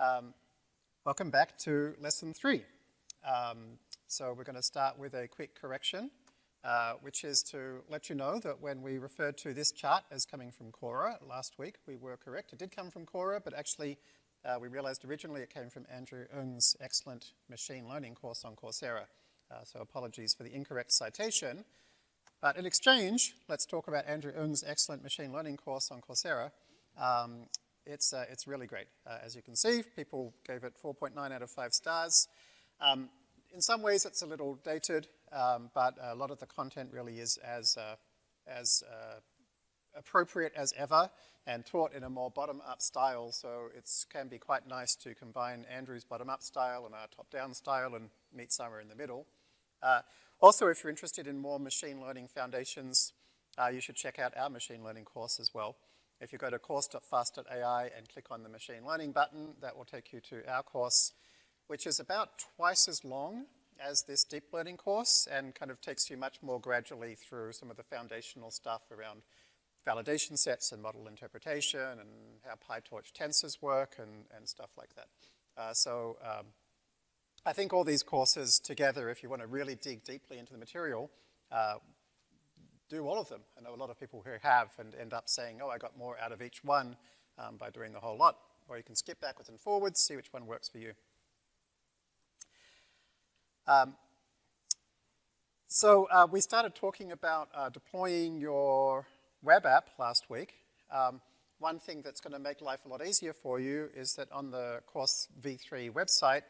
Um, welcome back to lesson three. Um, so we're going to start with a quick correction, uh, which is to let you know that when we referred to this chart as coming from Quora last week, we were correct. It did come from Quora, but actually uh, we realized originally it came from Andrew Ng's excellent machine learning course on Coursera. Uh, so apologies for the incorrect citation. But in exchange, let's talk about Andrew Ng's excellent machine learning course on Coursera. Um, it's, uh, it's really great. Uh, as you can see, people gave it 4.9 out of 5 stars. Um, in some ways, it's a little dated, um, but a lot of the content really is as, uh, as uh, appropriate as ever and taught in a more bottom-up style, so it can be quite nice to combine Andrew's bottom-up style and our top-down style and meet somewhere in the middle. Uh, also, if you're interested in more machine learning foundations, uh, you should check out our machine learning course as well. If you go to course.fast.ai and click on the machine learning button, that will take you to our course, which is about twice as long as this deep learning course and kind of takes you much more gradually through some of the foundational stuff around validation sets and model interpretation and how PyTorch tensors work and, and stuff like that. Uh, so um, I think all these courses together, if you want to really dig deeply into the material, uh, do all of them. I know a lot of people who have and end up saying, oh, I got more out of each one um, by doing the whole lot. Or you can skip backwards and forwards, see which one works for you. Um, so uh, we started talking about uh, deploying your web app last week. Um, one thing that's going to make life a lot easier for you is that on the Course V3 website,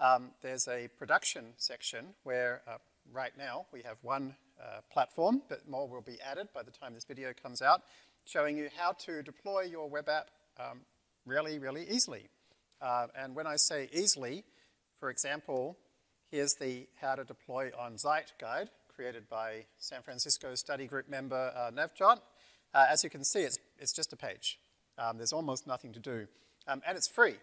um, there's a production section where uh, right now we have one uh, platform, but more will be added by the time this video comes out, showing you how to deploy your web app um, really, really easily. Uh, and when I say easily, for example, here's the how to deploy on Zeit guide created by San Francisco study group member uh, Navjot. Uh, as you can see, it's, it's just a page. Um, there's almost nothing to do. Um, and it's free.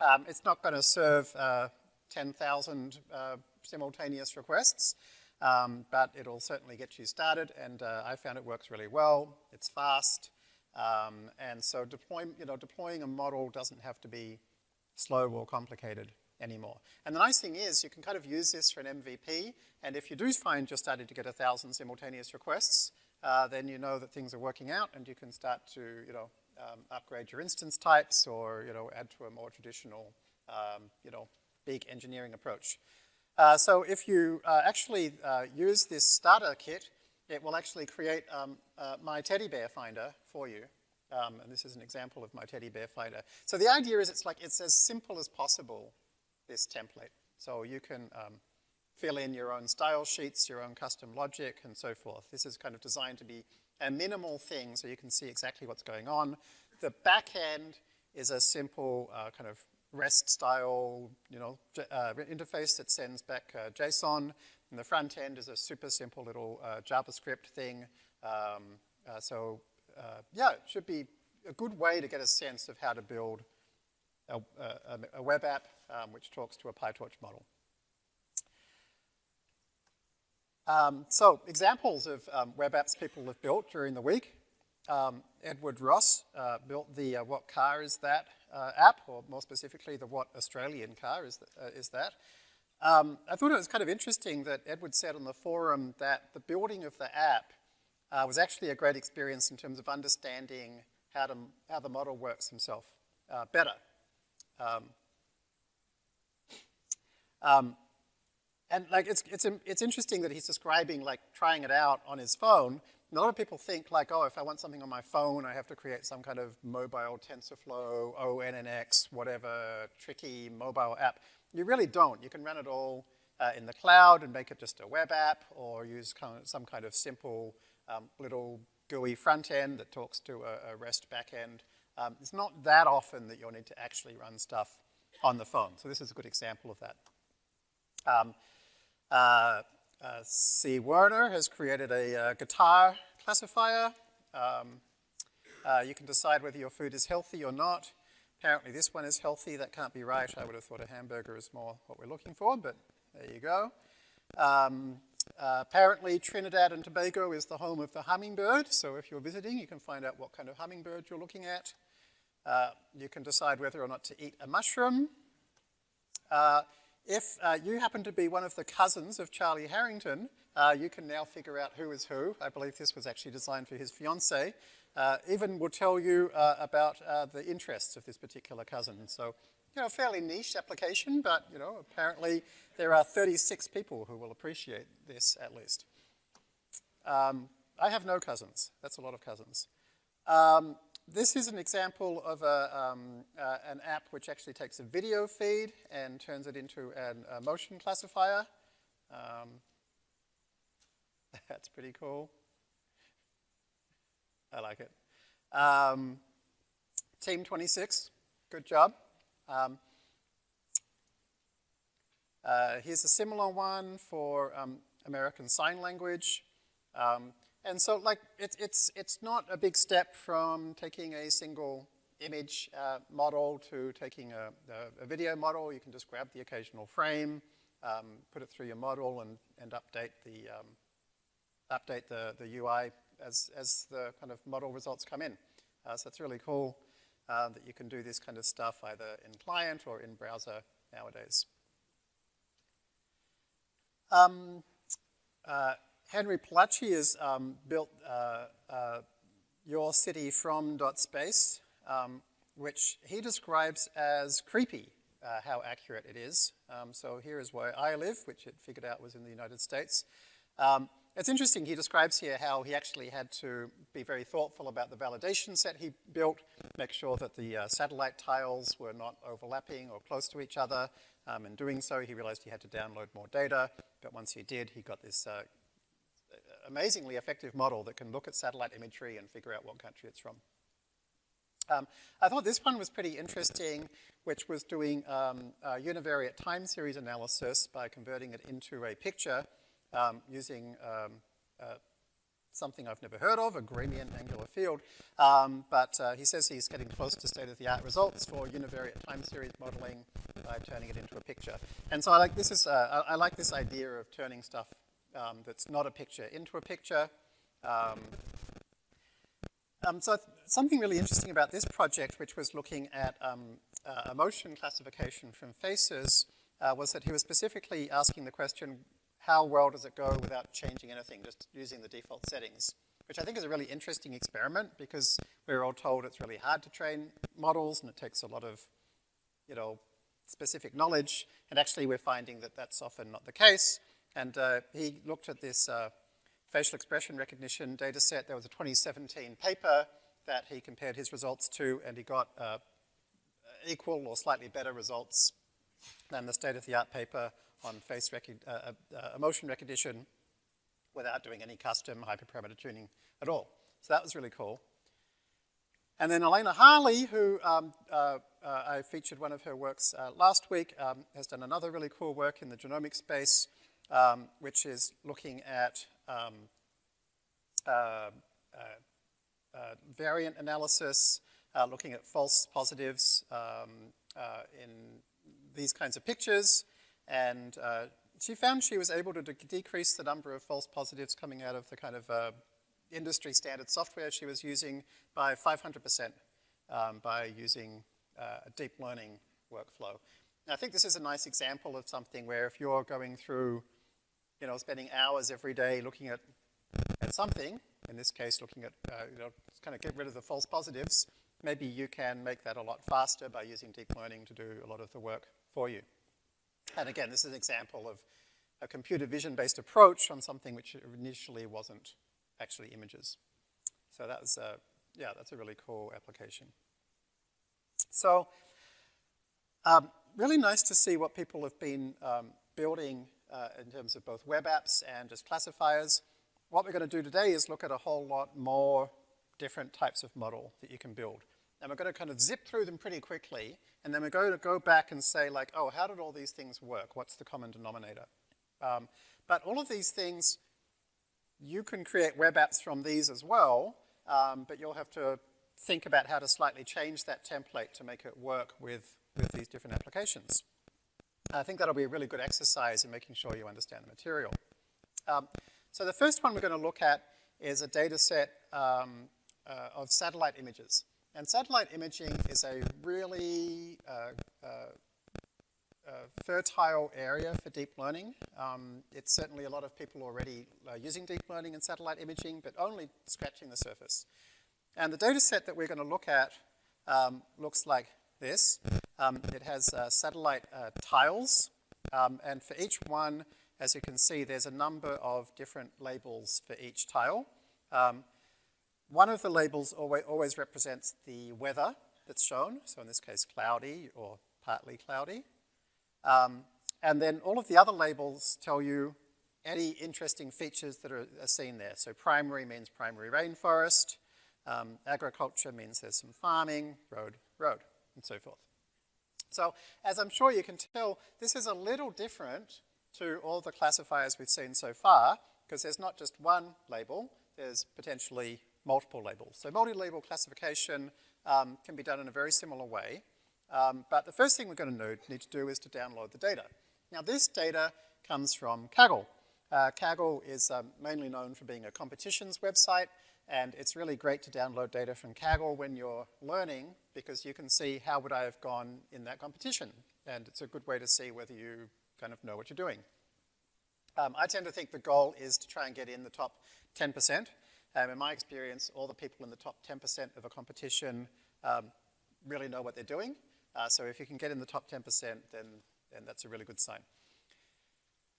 Um, it's not going to serve uh, 10,000 uh, simultaneous requests, um, but it'll certainly get you started, and uh, I found it works really well. It's fast, um, and so deploy, you know, deploying a model doesn't have to be slow or complicated anymore. And the nice thing is you can kind of use this for an MVP, and if you do find you're starting to get a thousand simultaneous requests, uh, then you know that things are working out, and you can start to, you know, um, upgrade your instance types or, you know, add to a more traditional, um, you know, big engineering approach. Uh, so if you uh, actually uh, use this starter kit, it will actually create um, uh, my teddy bear finder for you. Um, and this is an example of my teddy bear finder. So the idea is it's like, it's as simple as possible, this template. So you can um, fill in your own style sheets, your own custom logic, and so forth. This is kind of designed to be a minimal thing so you can see exactly what's going on. The back end is a simple uh, kind of REST style, you know, uh, interface that sends back uh, JSON. And the front end is a super simple little uh, JavaScript thing. Um, uh, so uh, yeah, it should be a good way to get a sense of how to build a, a, a web app um, which talks to a PyTorch model. Um, so examples of um, web apps people have built during the week. Um, Edward Ross uh, built the What Car Is That uh, app, or more specifically the What Australian Car Is, uh, is That. Um, I thought it was kind of interesting that Edward said on the forum that the building of the app uh, was actually a great experience in terms of understanding how, to, how the model works himself uh, better. Um, um, and like it's, it's, it's interesting that he's describing like trying it out on his phone, a lot of people think like, oh, if I want something on my phone, I have to create some kind of mobile TensorFlow, ONNX, whatever, tricky mobile app. You really don't. You can run it all uh, in the cloud and make it just a web app or use kind of some kind of simple um, little GUI front end that talks to a, a REST backend. Um, it's not that often that you'll need to actually run stuff on the phone. So this is a good example of that. Um, uh, uh, C. Werner has created a uh, guitar classifier. Um, uh, you can decide whether your food is healthy or not. Apparently this one is healthy, that can't be right. I would have thought a hamburger is more what we're looking for, but there you go. Um, uh, apparently Trinidad and Tobago is the home of the hummingbird, so if you're visiting you can find out what kind of hummingbird you're looking at. Uh, you can decide whether or not to eat a mushroom. If uh, you happen to be one of the cousins of Charlie Harrington, uh, you can now figure out who is who. I believe this was actually designed for his fiancee. Uh, even will tell you uh, about uh, the interests of this particular cousin. So, you know, fairly niche application, but, you know, apparently there are 36 people who will appreciate this at least. Um, I have no cousins. That's a lot of cousins. Um, this is an example of a, um, uh, an app which actually takes a video feed and turns it into an, a motion classifier. Um, that's pretty cool. I like it. Um, Team 26, good job. Um, uh, here's a similar one for um, American Sign Language. Um, and so like it, it's, it's not a big step from taking a single image uh, model to taking a, a, a, video model. You can just grab the occasional frame, um, put it through your model and, and update the, um, update the, the UI as, as the kind of model results come in. Uh, so it's really cool uh, that you can do this kind of stuff either in client or in browser nowadays. Um, uh, Henry Palacci has um, built uh, uh, Your City From Dot Space, um, which he describes as creepy, uh, how accurate it is. Um, so here is where I live, which it figured out was in the United States. Um, it's interesting, he describes here how he actually had to be very thoughtful about the validation set he built, make sure that the uh, satellite tiles were not overlapping or close to each other. Um, in doing so, he realized he had to download more data, but once he did, he got this uh, amazingly effective model that can look at satellite imagery and figure out what country it's from. Um, I thought this one was pretty interesting, which was doing um, univariate time series analysis by converting it into a picture um, using um, uh, something I've never heard of, a Gramian angular field. Um, but uh, he says he's getting close to state-of-the-art results for univariate time series modeling by turning it into a picture. And so I like this is uh, I, I, like this idea of turning stuff um, that's not a picture into a picture. Um, um, so something really interesting about this project, which was looking at um, uh, emotion classification from faces, uh, was that he was specifically asking the question, how well does it go without changing anything, just using the default settings? Which I think is a really interesting experiment because we're all told it's really hard to train models and it takes a lot of, you know, specific knowledge. And actually we're finding that that's often not the case. And uh, he looked at this uh, facial expression recognition data set. There was a 2017 paper that he compared his results to, and he got uh, equal or slightly better results than the state-of-the-art paper on face uh, uh, uh, emotion recognition without doing any custom hyperparameter tuning at all. So that was really cool. And then Elena Harley, who um, uh, uh, I featured one of her works uh, last week, um, has done another really cool work in the genomic space um, which is looking at um, uh, uh, uh, variant analysis, uh, looking at false positives um, uh, in these kinds of pictures. And uh, she found she was able to de decrease the number of false positives coming out of the kind of industry standard software she was using by 500% um, by using a deep learning workflow. I think this is a nice example of something where if you're going through you know, spending hours every day looking at, at something, in this case looking at, uh, you know, kind of get rid of the false positives, maybe you can make that a lot faster by using deep learning to do a lot of the work for you. And again, this is an example of a computer vision-based approach on something which initially wasn't actually images. So that was, yeah, that's a really cool application. So, um, really nice to see what people have been um, building uh, in terms of both web apps and just classifiers. What we're going to do today is look at a whole lot more different types of model that you can build. And we're going to kind of zip through them pretty quickly, and then we're going to go back and say like, oh, how did all these things work? What's the common denominator? Um, but all of these things, you can create web apps from these as well, um, but you'll have to think about how to slightly change that template to make it work with, with these different applications. I think that'll be a really good exercise in making sure you understand the material. Um, so the first one we're going to look at is a data set um, uh, of satellite images. And satellite imaging is a really uh, uh, uh, fertile area for deep learning. Um, it's certainly a lot of people already using deep learning and satellite imaging, but only scratching the surface. And the data set that we're going to look at um, looks like this. Um, it has uh, satellite uh, tiles, um, and for each one, as you can see, there's a number of different labels for each tile. Um, one of the labels always, always represents the weather that's shown, so in this case cloudy or partly cloudy. Um, and then all of the other labels tell you any interesting features that are, are seen there. So primary means primary rainforest, um, agriculture means there's some farming, road, road, and so forth. So as I'm sure you can tell, this is a little different to all the classifiers we've seen so far, because there's not just one label, there's potentially multiple labels. So multi-label classification um, can be done in a very similar way. Um, but the first thing we're going to need to do is to download the data. Now this data comes from Kaggle. Uh, Kaggle is um, mainly known for being a competitions website, and it's really great to download data from Kaggle when you're learning because you can see how would I have gone in that competition. And it's a good way to see whether you kind of know what you're doing. Um, I tend to think the goal is to try and get in the top 10%. Um, in my experience, all the people in the top 10% of a competition um, really know what they're doing. Uh, so if you can get in the top 10%, then, then that's a really good sign.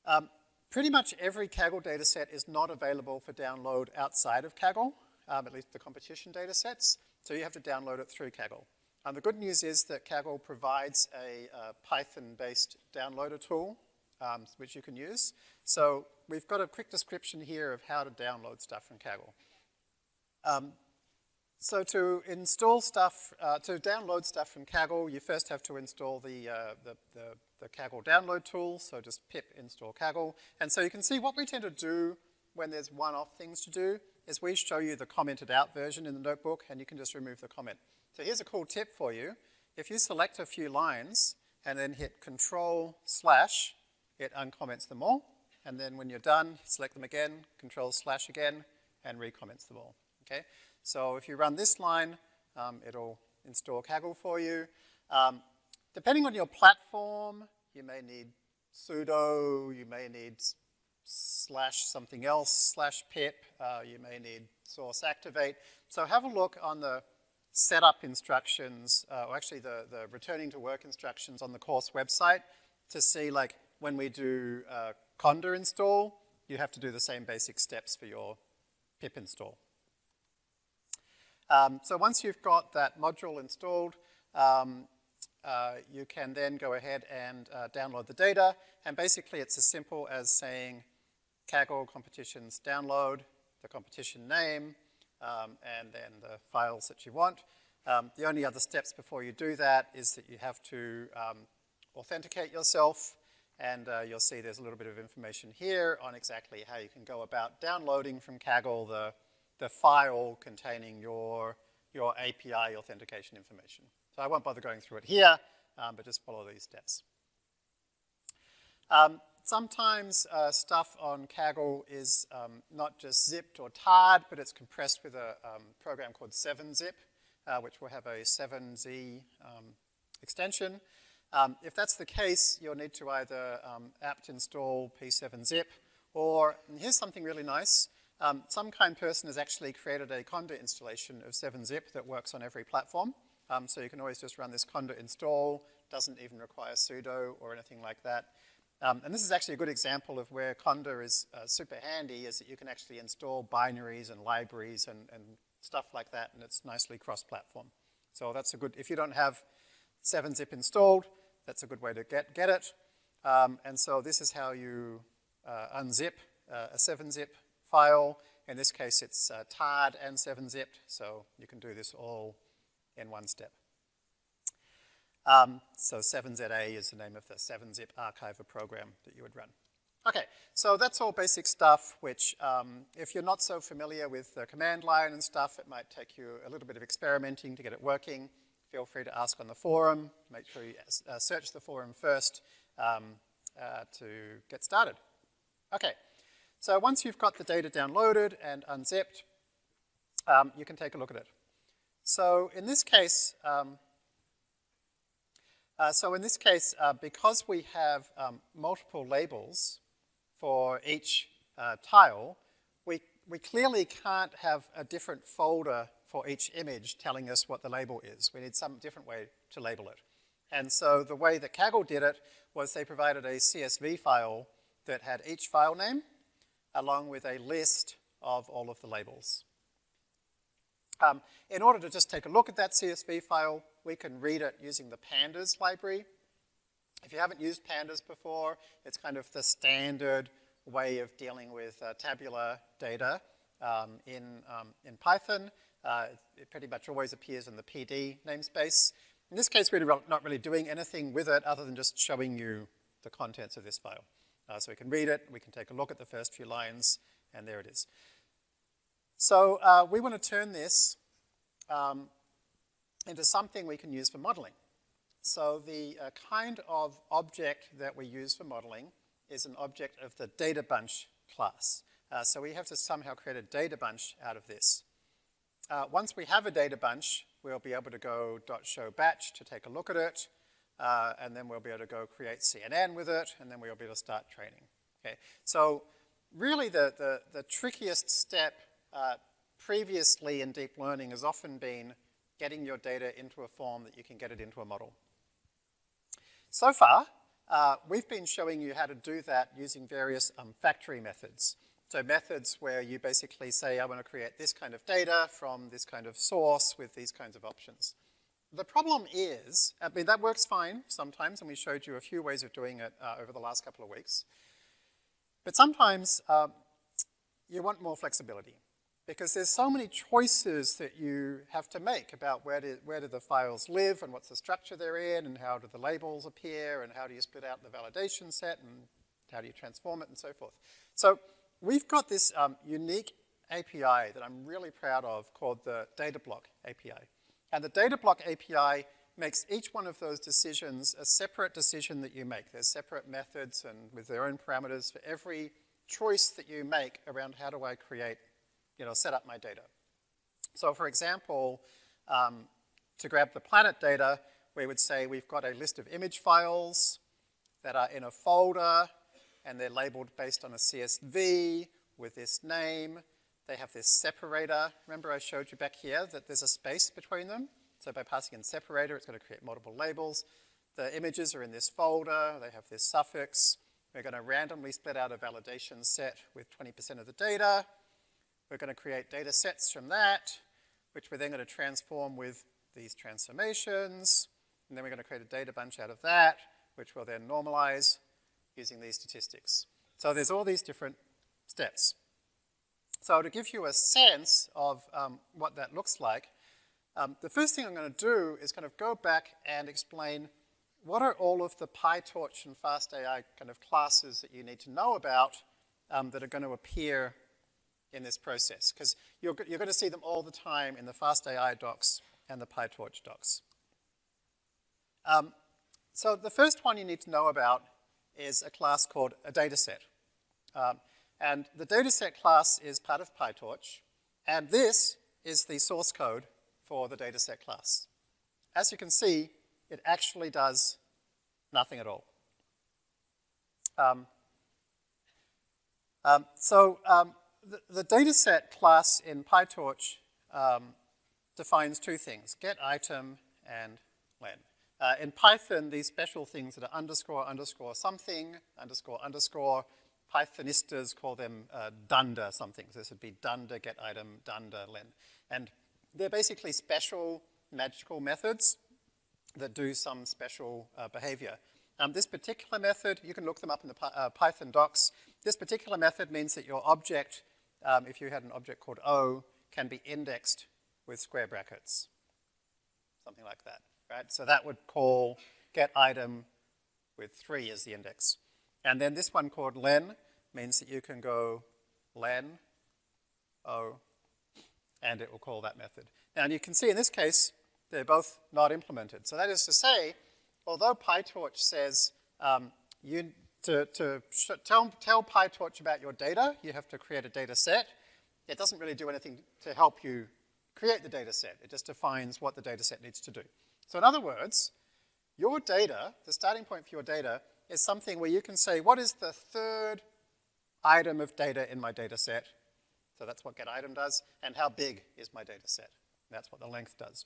Um, pretty much every Kaggle data set is not available for download outside of Kaggle, um, at least the competition data sets. So you have to download it through Kaggle. And the good news is that Kaggle provides a uh, Python-based downloader tool, um, which you can use. So we've got a quick description here of how to download stuff from Kaggle. Um, so to install stuff, uh, to download stuff from Kaggle, you first have to install the, uh, the, the, the, Kaggle download tool, so just pip install Kaggle. And so you can see what we tend to do when there's one-off things to do is we show you the commented out version in the notebook and you can just remove the comment. So here's a cool tip for you. If you select a few lines and then hit control slash, it uncomments them all. And then when you're done, select them again, control slash again, and recomments them all, okay? So if you run this line, um, it'll install Kaggle for you. Um, depending on your platform, you may need sudo, you may need slash something else, slash pip, uh, you may need source activate. So have a look on the setup instructions, uh, or actually the, the returning to work instructions on the course website to see like when we do uh, conda install, you have to do the same basic steps for your pip install. Um, so once you've got that module installed, um, uh, you can then go ahead and uh, download the data. And basically it's as simple as saying Kaggle competitions download, the competition name, um, and then the files that you want. Um, the only other steps before you do that is that you have to um, authenticate yourself and uh, you'll see there's a little bit of information here on exactly how you can go about downloading from Kaggle the, the file containing your, your API authentication information. So I won't bother going through it here, um, but just follow these steps. Um, sometimes uh, stuff on Kaggle is um, not just zipped or tarred, but it's compressed with a um, program called 7-zip, uh, which will have a 7z um, extension. Um, if that's the case, you'll need to either um, apt install p7zip, or, here's something really nice, some kind person has actually created a conda installation of 7zip that works on every platform. So you can always just run this conda install, doesn't even require sudo or anything like that. Um, and this is actually a good example of where conda is uh, super handy, is that you can actually install binaries and libraries and, and stuff like that, and it's nicely cross-platform. So that's a good, if you don't have 7-zip installed, that's a good way to get, get it. Um, and so this is how you uh, unzip uh, a 7-zip file. In this case, it's uh, tarred and 7-zipped, so you can do this all in one step. Um, so 7ZA is the name of the 7-zip archiver program that you would run. Okay, so that's all basic stuff, which um, if you're not so familiar with the command line and stuff, it might take you a little bit of experimenting to get it working feel free to ask on the forum. Make sure you uh, search the forum first um, uh, to get started. Okay, so once you've got the data downloaded and unzipped, um, you can take a look at it. So in this case, um, uh, so in this case, uh, because we have um, multiple labels for each uh, tile, we, we clearly can't have a different folder for each image telling us what the label is. We need some different way to label it. And so the way that Kaggle did it was they provided a CSV file that had each file name along with a list of all of the labels. Um, in order to just take a look at that CSV file, we can read it using the pandas library. If you haven't used pandas before, it's kind of the standard way of dealing with uh, tabular data um, in, um, in Python. Uh, it pretty much always appears in the PD namespace. In this case, we're not really doing anything with it other than just showing you the contents of this file. Uh, so we can read it, we can take a look at the first few lines, and there it is. So uh, we want to turn this um, into something we can use for modeling. So the uh, kind of object that we use for modeling is an object of the data bunch class. Uh, so we have to somehow create a data bunch out of this. Uh, once we have a data bunch, we'll be able to go .show batch to take a look at it, uh, and then we'll be able to go create CNN with it, and then we'll be able to start training. Okay, so really the, the, the trickiest step uh, previously in deep learning has often been getting your data into a form that you can get it into a model. So far, uh, we've been showing you how to do that using various um, factory methods. So methods where you basically say, I want to create this kind of data from this kind of source with these kinds of options. The problem is, I mean, that works fine sometimes, and we showed you a few ways of doing it uh, over the last couple of weeks. But sometimes uh, you want more flexibility because there's so many choices that you have to make about where do, where do the files live and what's the structure they're in and how do the labels appear and how do you split out the validation set and how do you transform it and so forth. So we've got this um, unique API that I'm really proud of called the data block API. And the data block API makes each one of those decisions a separate decision that you make. There's separate methods and with their own parameters for every choice that you make around how do I create you know, set up my data. So for example, um, to grab the planet data, we would say we've got a list of image files that are in a folder and they're labeled based on a CSV with this name. They have this separator. Remember I showed you back here that there's a space between them? So by passing in separator, it's going to create multiple labels. The images are in this folder. They have this suffix. We're going to randomly split out a validation set with 20% of the data. We're going to create data sets from that, which we're then going to transform with these transformations. And then we're going to create a data bunch out of that, which we'll then normalize using these statistics. So there's all these different steps. So to give you a sense of um, what that looks like, um, the first thing I'm going to do is kind of go back and explain what are all of the PyTorch and FastAI kind of classes that you need to know about um, that are going to appear in this process because you're, you're going to see them all the time in the FastAI docs and the PyTorch docs. Um, so the first one you need to know about is a class called a dataset. Um, and the dataset class is part of PyTorch, and this is the source code for the dataset class. As you can see, it actually does nothing at all. Um, um, so um, the, dataset class in PyTorch um, defines two things, get item and len. Uh, in Python, these special things that are underscore, underscore something, underscore, underscore, Pythonistas call them uh, dunder something. So this would be dunder get item, dunder len. And they're basically special magical methods that do some special uh, behavior. Um, this particular method, you can look them up in the uh, Python docs. This particular method means that your object um, if you had an object called O, can be indexed with square brackets, something like that, right? So that would call get item with 3 as the index. And then this one called len means that you can go len O, and it will call that method. Now, and you can see in this case, they're both not implemented. So that is to say, although PyTorch says um, you to, to tell, tell PyTorch about your data, you have to create a data set. It doesn't really do anything to help you create the data set. It just defines what the data set needs to do. So in other words, your data, the starting point for your data, is something where you can say, what is the third item of data in my data set? So that's what getItem does. And how big is my data set? That's what the length does.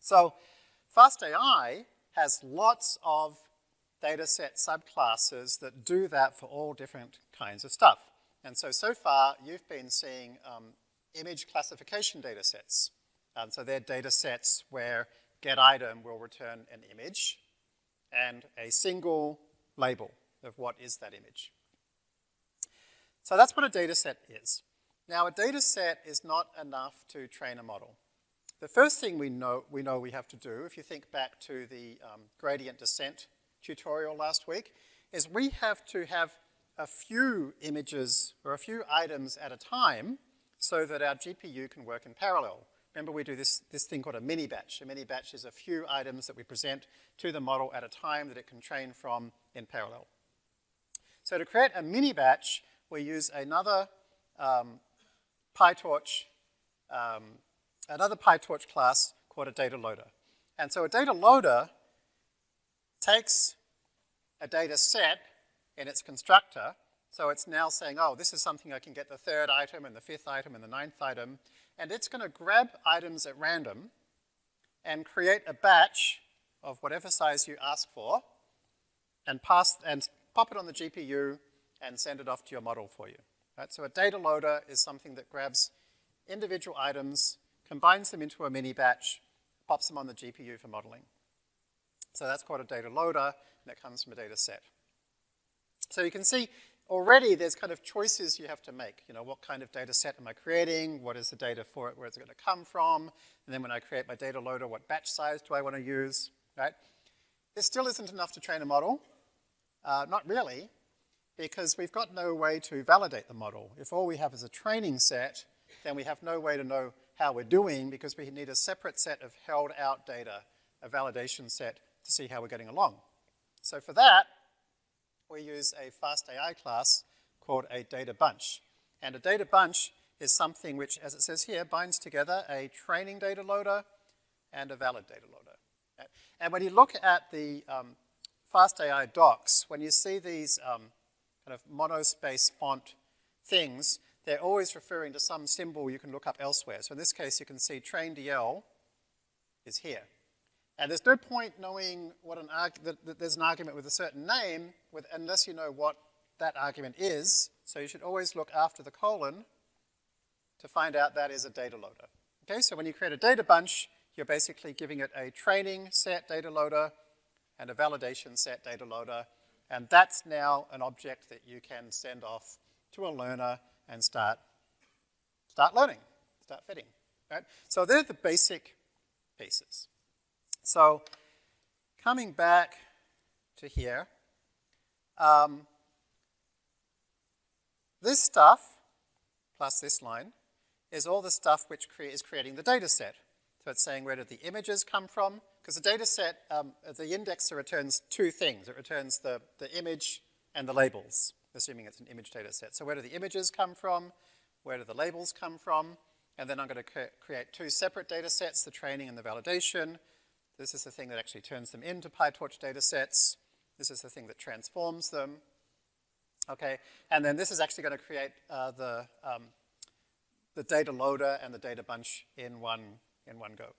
So FastAI has lots of dataset subclasses that do that for all different kinds of stuff. And so, so far, you've been seeing um, image classification datasets. Um, so they're datasets where getItem will return an image and a single label of what is that image. So that's what a dataset is. Now, a dataset is not enough to train a model. The first thing we know we, know we have to do, if you think back to the um, gradient descent tutorial last week, is we have to have a few images or a few items at a time so that our GPU can work in parallel. Remember we do this, this thing called a mini batch. A mini batch is a few items that we present to the model at a time that it can train from in parallel. So to create a mini batch, we use another um, PyTorch um, another PyTorch class called a data loader. And so a data loader takes a data set in its constructor, so it's now saying, oh, this is something I can get the third item and the fifth item and the ninth item, and it's going to grab items at random and create a batch of whatever size you ask for and pass and pop it on the GPU and send it off to your model for you. Right? So a data loader is something that grabs individual items combines them into a mini batch, pops them on the GPU for modeling. So that's called a data loader, and it comes from a data set. So you can see already there's kind of choices you have to make. You know, what kind of data set am I creating? What is the data for it? Where is it going to come from? And then when I create my data loader, what batch size do I want to use, right? This still isn't enough to train a model. Uh, not really, because we've got no way to validate the model. If all we have is a training set, then we have no way to know how we're doing because we need a separate set of held out data, a validation set to see how we're getting along. So for that, we use a FastAI class called a data bunch. And a data bunch is something which, as it says here, binds together a training data loader and a valid data loader. And when you look at the um, FastAI docs, when you see these um, kind of monospace font things, they're always referring to some symbol you can look up elsewhere. So in this case, you can see train DL is here. And there's no point knowing what an that, that there's an argument with a certain name with, unless you know what that argument is. So you should always look after the colon to find out that is a data loader. Okay, so when you create a data bunch, you're basically giving it a training set data loader and a validation set data loader, and that's now an object that you can send off to a learner and start, start learning, start fitting, right? So they're the basic pieces. So coming back to here, um, this stuff, plus this line, is all the stuff which cre is creating the data set. So it's saying where did the images come from? Because the data set, um, the indexer returns two things. It returns the, the image and the labels assuming it's an image data set. So where do the images come from? Where do the labels come from? And then I'm going to cre create two separate data sets, the training and the validation. This is the thing that actually turns them into PyTorch data sets. This is the thing that transforms them. Okay, and then this is actually going to create uh, the, um, the data loader and the data bunch in one, in one go.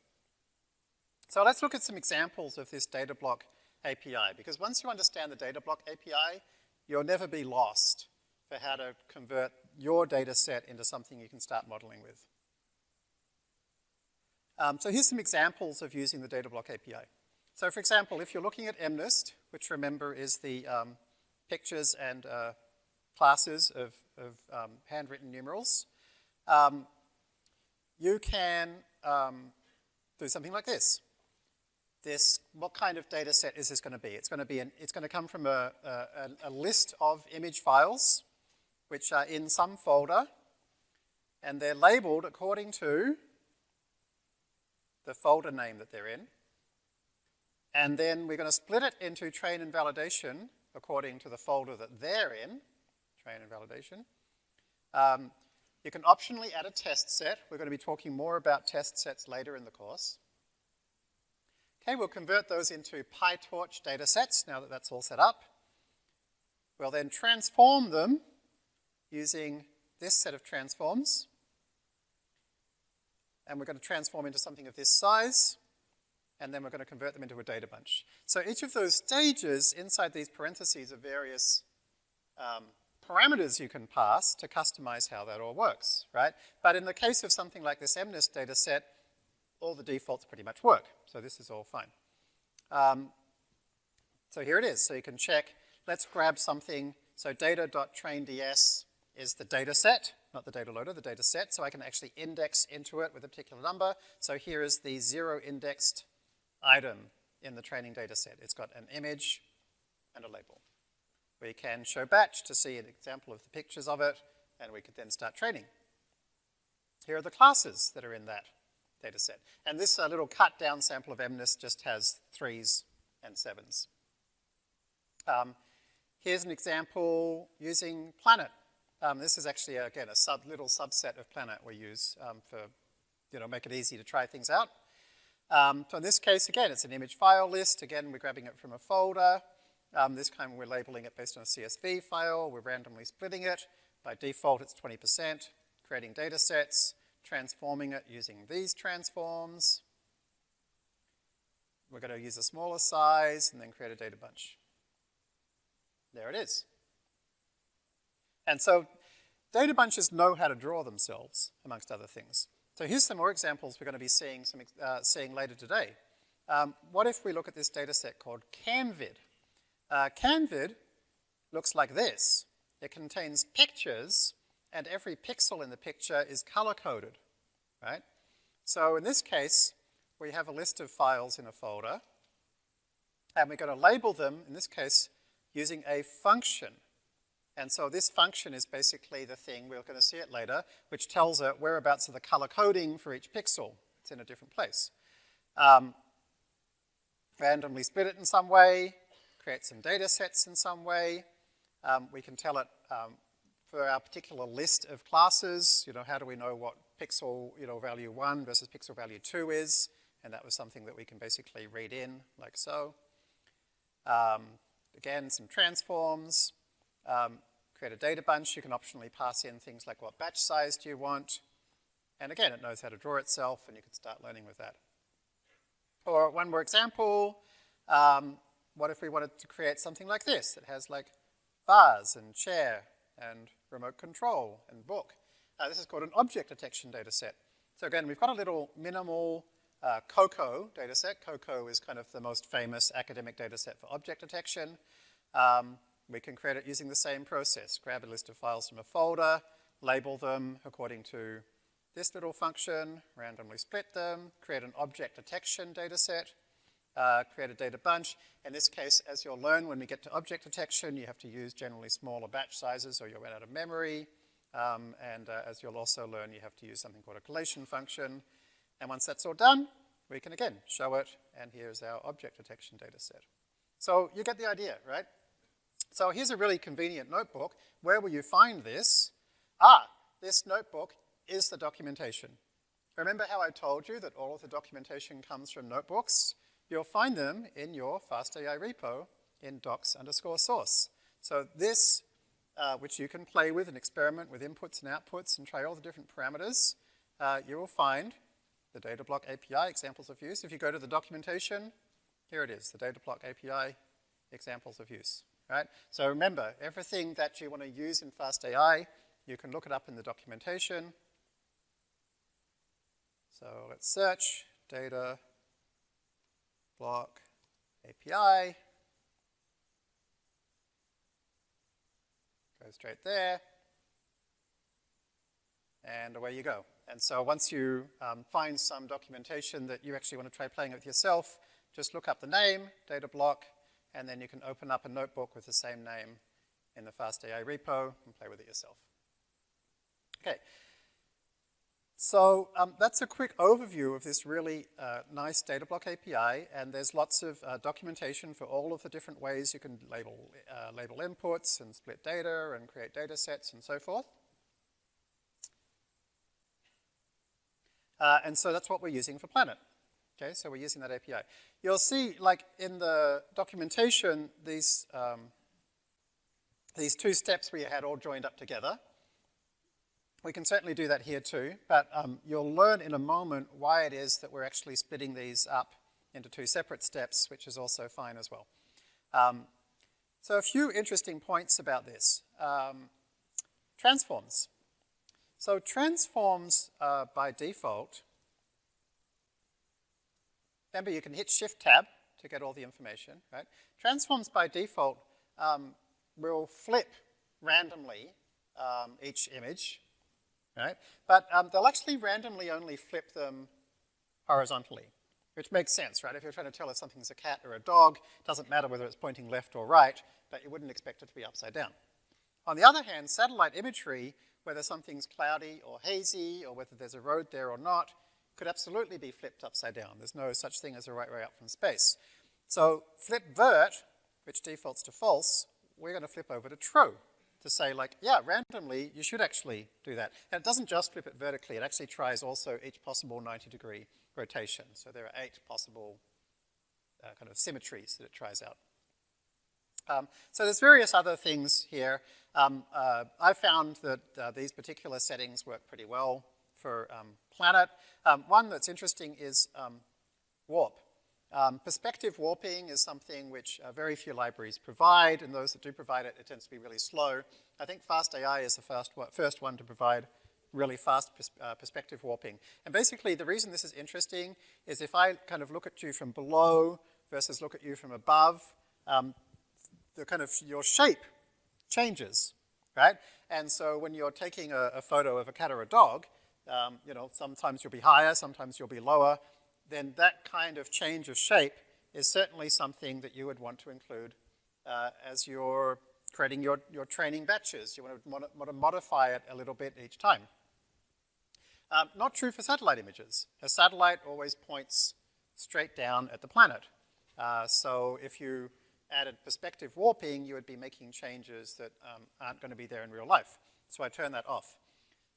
So let's look at some examples of this data block API, because once you understand the data block API, you'll never be lost for how to convert your data set into something you can start modeling with. Um, so here's some examples of using the data block API. So for example, if you're looking at MNIST, which remember is the um, pictures and uh, classes of, of um, handwritten numerals, um, you can um, do something like this this, what kind of data set is this going to be? It's going to be, an, it's going to come from a, a, a list of image files which are in some folder and they're labeled according to the folder name that they're in. And then we're going to split it into train and validation according to the folder that they're in, train and validation. Um, You can optionally add a test set. We're going to be talking more about test sets later in the course. Okay, we'll convert those into PyTorch data sets now that that's all set up. We'll then transform them using this set of transforms. And we're going to transform into something of this size. And then we're going to convert them into a data bunch. So each of those stages inside these parentheses are various um, parameters you can pass to customize how that all works, right? But in the case of something like this MNIST data set, all the defaults pretty much work. So this is all fine. Um, so here it is. So you can check, let's grab something. So data.trainds is the data set, not the data loader, the data set. So I can actually index into it with a particular number. So here is the zero indexed item in the training data set. It's got an image and a label. We can show batch to see an example of the pictures of it, and we could then start training. Here are the classes that are in that data set. And this uh, little cut down sample of MNIST just has threes and sevens. Um, here's an example using Planet. Um, this is actually, again, a sub, little subset of Planet we use um, for, you know, make it easy to try things out. Um, so in this case, again, it's an image file list. Again, we're grabbing it from a folder. Um, this time we're labeling it based on a CSV file. We're randomly splitting it. By default, it's 20%. Creating data sets transforming it using these transforms. We're going to use a smaller size and then create a data bunch. There it is. And so data bunches know how to draw themselves, amongst other things. So here's some more examples we're going to be seeing, some, uh, seeing later today. Um, what if we look at this data set called CamVid? Uh, CamVid looks like this. It contains pictures and every pixel in the picture is color-coded, right? So in this case, we have a list of files in a folder, and we're going to label them, in this case, using a function. And so this function is basically the thing, we're going to see it later, which tells it whereabouts of the color coding for each pixel. It's in a different place. Um, randomly split it in some way, create some data sets in some way. Um, we can tell it um, for our particular list of classes, you know, how do we know what pixel, you know, value one versus pixel value two is? And that was something that we can basically read in like so. Um, again, some transforms, um, create a data bunch. You can optionally pass in things like what batch size do you want. And again, it knows how to draw itself and you can start learning with that. Or one more example, um, what if we wanted to create something like this? It has like vase and chair and remote control and book. Uh, this is called an object detection data set. So again, we've got a little minimal uh, COCO data set. COCO is kind of the most famous academic data set for object detection. Um, we can create it using the same process. Grab a list of files from a folder, label them according to this little function, randomly split them, create an object detection data set, uh, create a data bunch. In this case, as you'll learn, when we get to object detection, you have to use generally smaller batch sizes or you'll run out of memory. Um, and uh, as you'll also learn, you have to use something called a collation function. And once that's all done, we can again show it, and here's our object detection data set. So you get the idea, right? So here's a really convenient notebook. Where will you find this? Ah, this notebook is the documentation. Remember how I told you that all of the documentation comes from notebooks? you'll find them in your FastAI repo in docs underscore source. So this, uh, which you can play with and experiment with inputs and outputs and try all the different parameters, uh, you will find the DataBlock API examples of use. If you go to the documentation, here it is, the DataBlock API examples of use, right? So remember, everything that you want to use in FastAI, you can look it up in the documentation. So let's search data block API. Go straight there. And away you go. And so once you um, find some documentation that you actually want to try playing with yourself, just look up the name, data block, and then you can open up a notebook with the same name in the FastAI repo and play with it yourself. Okay, so um, that's a quick overview of this really uh, nice DataBlock API, and there's lots of uh, documentation for all of the different ways you can label, uh, label inputs and split data and create data sets and so forth. Uh, and so that's what we're using for Planet. Okay, so we're using that API. You'll see, like in the documentation, these, um, these two steps we had all joined up together. We can certainly do that here too, but um, you'll learn in a moment why it is that we're actually splitting these up into two separate steps, which is also fine as well. Um, so a few interesting points about this. Um, transforms. So transforms uh, by default, remember you can hit Shift Tab to get all the information, right? Transforms by default um, will flip randomly um, each image, right? But um, they'll actually randomly only flip them horizontally, which makes sense, right? If you're trying to tell if something's a cat or a dog, it doesn't matter whether it's pointing left or right, but you wouldn't expect it to be upside down. On the other hand, satellite imagery whether something's cloudy or hazy or whether there's a road there or not, could absolutely be flipped upside down. There's no such thing as a right way up from space. So flip vert, which defaults to false, we're going to flip over to true to say like, yeah, randomly, you should actually do that. And it doesn't just flip it vertically, it actually tries also each possible 90 degree rotation. So there are eight possible uh, kind of symmetries that it tries out. Um, so there's various other things here. Um, uh, I found that uh, these particular settings work pretty well for um, Planet. Um, one that's interesting is um, warp. Perspective warping is something which uh, very few libraries provide, and those that do provide it, it tends to be really slow. I think FastAI is the first one, first one to provide really fast pers uh, perspective warping. And basically, the reason this is interesting is if I kind of look at you from below versus look at you from above, um, the kind of your shape changes, right? And so when you're taking a, a photo of a cat or a dog, um, you know, sometimes you'll be higher, sometimes you'll be lower, then that kind of change of shape is certainly something that you would want to include uh, as you're creating your, your training batches. You want to, mod want to modify it a little bit each time. Um, not true for satellite images. A satellite always points straight down at the planet. Uh, so if you added perspective warping, you would be making changes that um, aren't going to be there in real life. So I turn that off.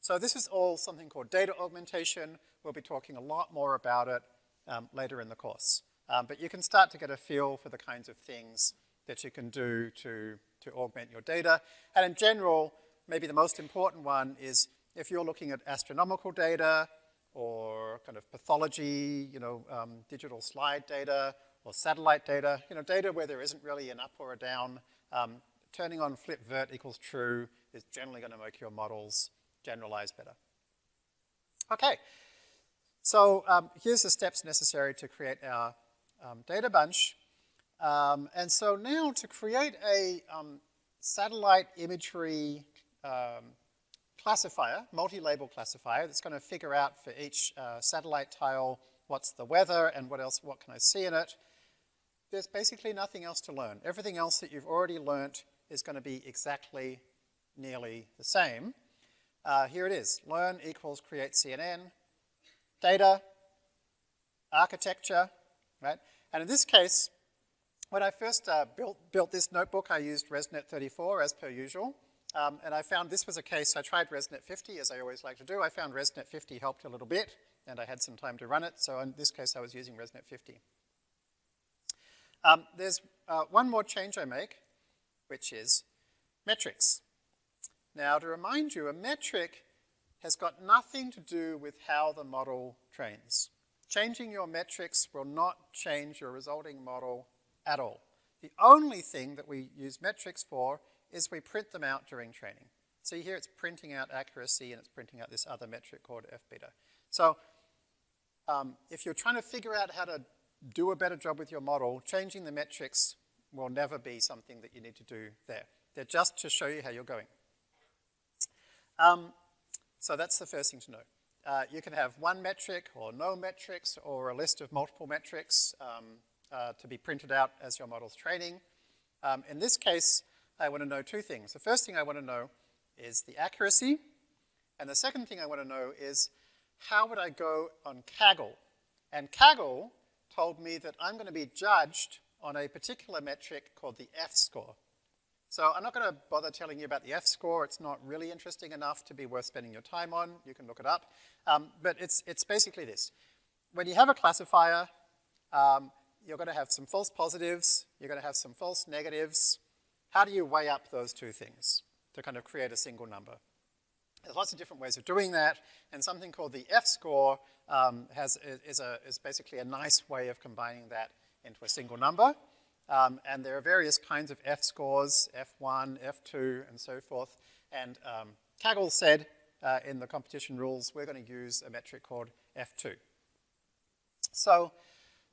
So this is all something called data augmentation. We'll be talking a lot more about it um, later in the course. Um, but you can start to get a feel for the kinds of things that you can do to, to augment your data. And in general, maybe the most important one is if you're looking at astronomical data or kind of pathology, you know, um, digital slide data, or satellite data, you know, data where there isn't really an up or a down, um, turning on flip vert equals true is generally going to make your models generalize better. Okay, so um, here's the steps necessary to create our um, data bunch. Um, and so now to create a um, satellite imagery um, classifier, multi-label classifier, that's going to figure out for each uh, satellite tile what's the weather and what else, what can I see in it, there's basically nothing else to learn. Everything else that you've already learnt is going to be exactly nearly the same. Uh, here it is, learn equals create CNN, data, architecture, right? And in this case, when I first uh, built, built this notebook, I used ResNet 34 as per usual. Um, and I found this was a case, I tried ResNet 50 as I always like to do. I found ResNet 50 helped a little bit and I had some time to run it. So in this case, I was using ResNet 50. Um, there's uh, one more change I make, which is metrics. Now, to remind you, a metric has got nothing to do with how the model trains. Changing your metrics will not change your resulting model at all. The only thing that we use metrics for is we print them out during training. See here it's printing out accuracy and it's printing out this other metric called F beta. So um, if you're trying to figure out how to do a better job with your model, changing the metrics will never be something that you need to do there. They're just to show you how you're going. Um, so that's the first thing to know. Uh, you can have one metric or no metrics or a list of multiple metrics um, uh, to be printed out as your model's training. Um, in this case, I want to know two things. The first thing I want to know is the accuracy, and the second thing I want to know is how would I go on Kaggle? And Kaggle told me that I'm going to be judged on a particular metric called the F-score. So I'm not going to bother telling you about the F-score. It's not really interesting enough to be worth spending your time on. You can look it up. Um, but it's, it's basically this. When you have a classifier, um, you're going to have some false positives, you're going to have some false negatives. How do you weigh up those two things to kind of create a single number? There's lots of different ways of doing that, and something called the F-score um, is, is basically a nice way of combining that into a single number. Um, and there are various kinds of F-scores, F1, F2, and so forth. And um, Kaggle said uh, in the competition rules, we're going to use a metric called F2. So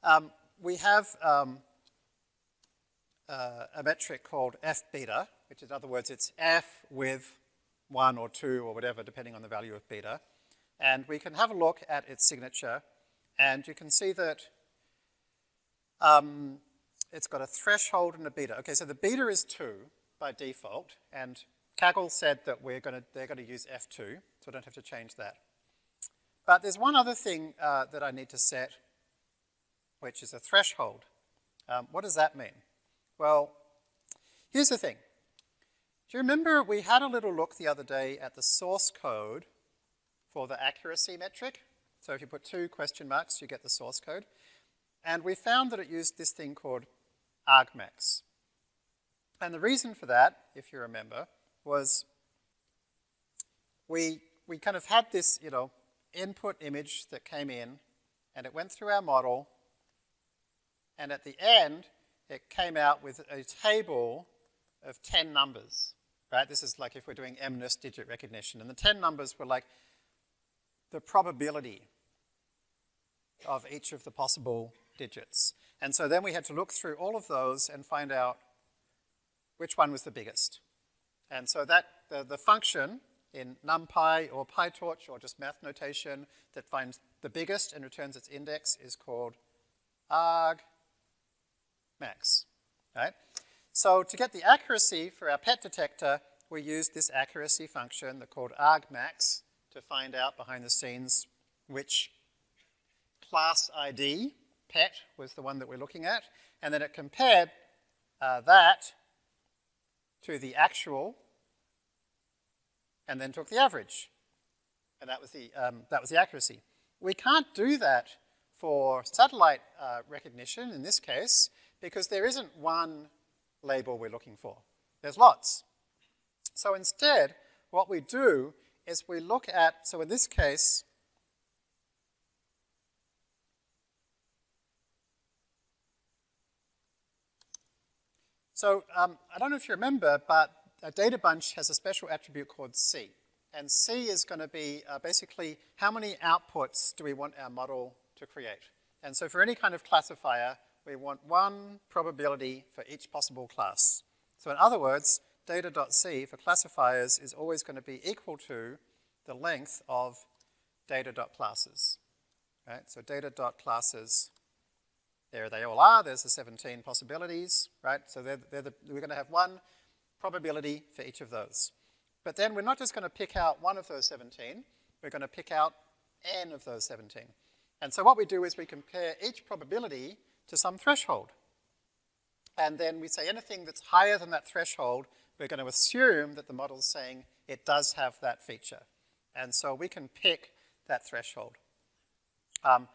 um, we have um, uh, a metric called F beta, which in other words, it's F with one or two or whatever, depending on the value of beta. And we can have a look at its signature, and you can see that um, it's got a threshold and a beta. Okay, so the beta is 2 by default, and Kaggle said that we're gonna, they're going to use F2, so I don't have to change that. But there's one other thing uh, that I need to set, which is a threshold. Um, what does that mean? Well, here's the thing. Do you remember we had a little look the other day at the source code for the accuracy metric? So if you put two question marks, you get the source code. And we found that it used this thing called argmax. And the reason for that, if you remember, was we, we kind of had this, you know, input image that came in, and it went through our model, and at the end, it came out with a table of 10 numbers, right? This is like if we're doing MNIST digit recognition, and the 10 numbers were like the probability of each of the possible digits. And so then we had to look through all of those and find out which one was the biggest. And so that the, the function in NumPy or PyTorch or just math notation that finds the biggest and returns its index is called argmax, right? So to get the accuracy for our pet detector, we used this accuracy function that called argmax to find out behind the scenes which class ID pet was the one that we're looking at, and then it compared uh, that to the actual, and then took the average, and that was the, um, that was the accuracy. We can't do that for satellite uh, recognition in this case, because there isn't one label we're looking for. There's lots. So instead, what we do is we look at, so in this case, So um, I don't know if you remember, but a data bunch has a special attribute called C. And C is going to be uh, basically how many outputs do we want our model to create. And so for any kind of classifier, we want one probability for each possible class. So in other words, data.c for classifiers is always going to be equal to the length of data.classes. Right? So data.classes there they all are. There's the 17 possibilities, right? So they're, they're the, we're going to have one probability for each of those. But then we're not just going to pick out one of those 17. We're going to pick out n of those 17. And so what we do is we compare each probability to some threshold. And then we say anything that's higher than that threshold, we're going to assume that the model's saying it does have that feature. And so we can pick that threshold. Um,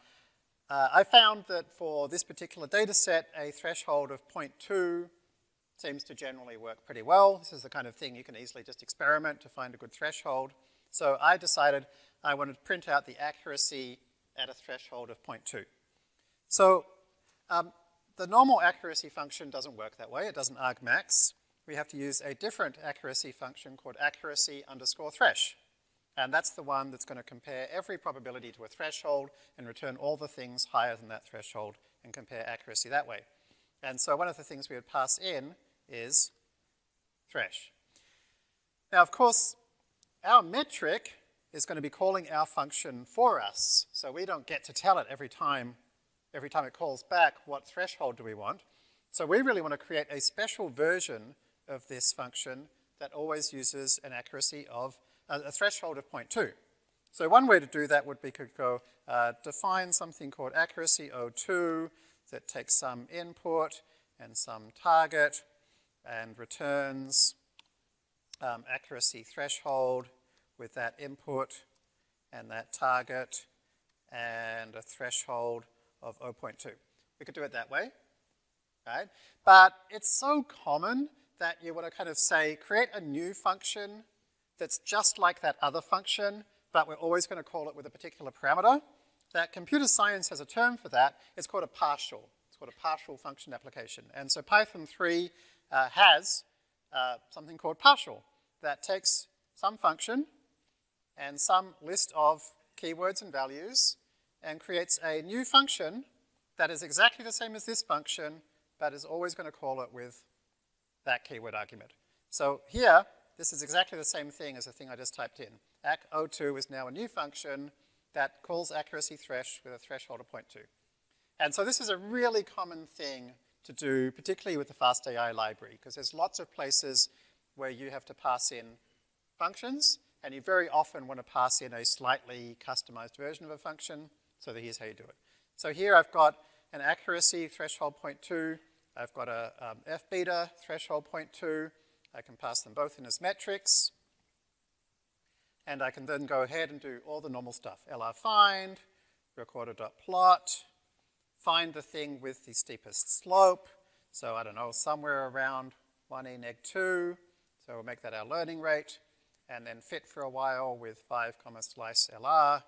uh, I found that for this particular data set, a threshold of 0.2 seems to generally work pretty well. This is the kind of thing you can easily just experiment to find a good threshold. So I decided I wanted to print out the accuracy at a threshold of 0.2. So um, the normal accuracy function doesn't work that way. It doesn't argmax. We have to use a different accuracy function called accuracy underscore thresh. And that's the one that's going to compare every probability to a threshold and return all the things higher than that threshold and compare accuracy that way. And so one of the things we would pass in is thresh. Now, of course, our metric is going to be calling our function for us. So we don't get to tell it every time, every time it calls back what threshold do we want. So we really want to create a special version of this function that always uses an accuracy of a threshold of 0.2. So one way to do that would be to go uh, define something called accuracy O2 that takes some input and some target and returns um, accuracy threshold with that input and that target and a threshold of 0.2. We could do it that way, right? But it's so common that you want to kind of say, create a new function that's just like that other function, but we're always going to call it with a particular parameter. That computer science has a term for that. It's called a partial. It's called a partial function application. And so Python 3 uh, has uh, something called partial that takes some function and some list of keywords and values and creates a new function that is exactly the same as this function, but is always going to call it with that keyword argument. So here, this is exactly the same thing as the thing I just typed in. Ac02 is now a new function that calls accuracy thresh with a threshold of 0.2. And so this is a really common thing to do, particularly with the FastAI library, because there's lots of places where you have to pass in functions, and you very often want to pass in a slightly customized version of a function, so here's how you do it. So here I've got an accuracy threshold 0.2, I've got a um, f beta threshold 0.2, I can pass them both in as metrics, and I can then go ahead and do all the normal stuff. LR find, recorder.plot, find the thing with the steepest slope, so I don't know, somewhere around 1e neg 2, so we'll make that our learning rate, and then fit for a while with 5 comma slice LR,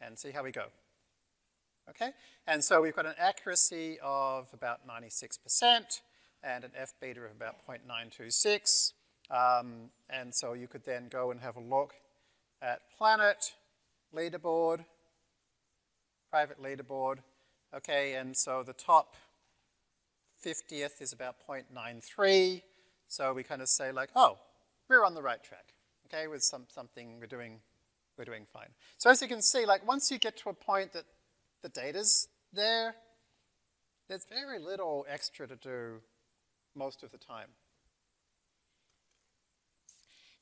and see how we go. Okay, and so we've got an accuracy of about 96% and an F beta of about 0.926. Um, and so you could then go and have a look at planet, leaderboard, private leaderboard. Okay, and so the top 50th is about 0.93. So we kind of say like, oh, we're on the right track. Okay, with some, something we're doing, we're doing fine. So as you can see, like once you get to a point that the data's there, there's very little extra to do most of the time.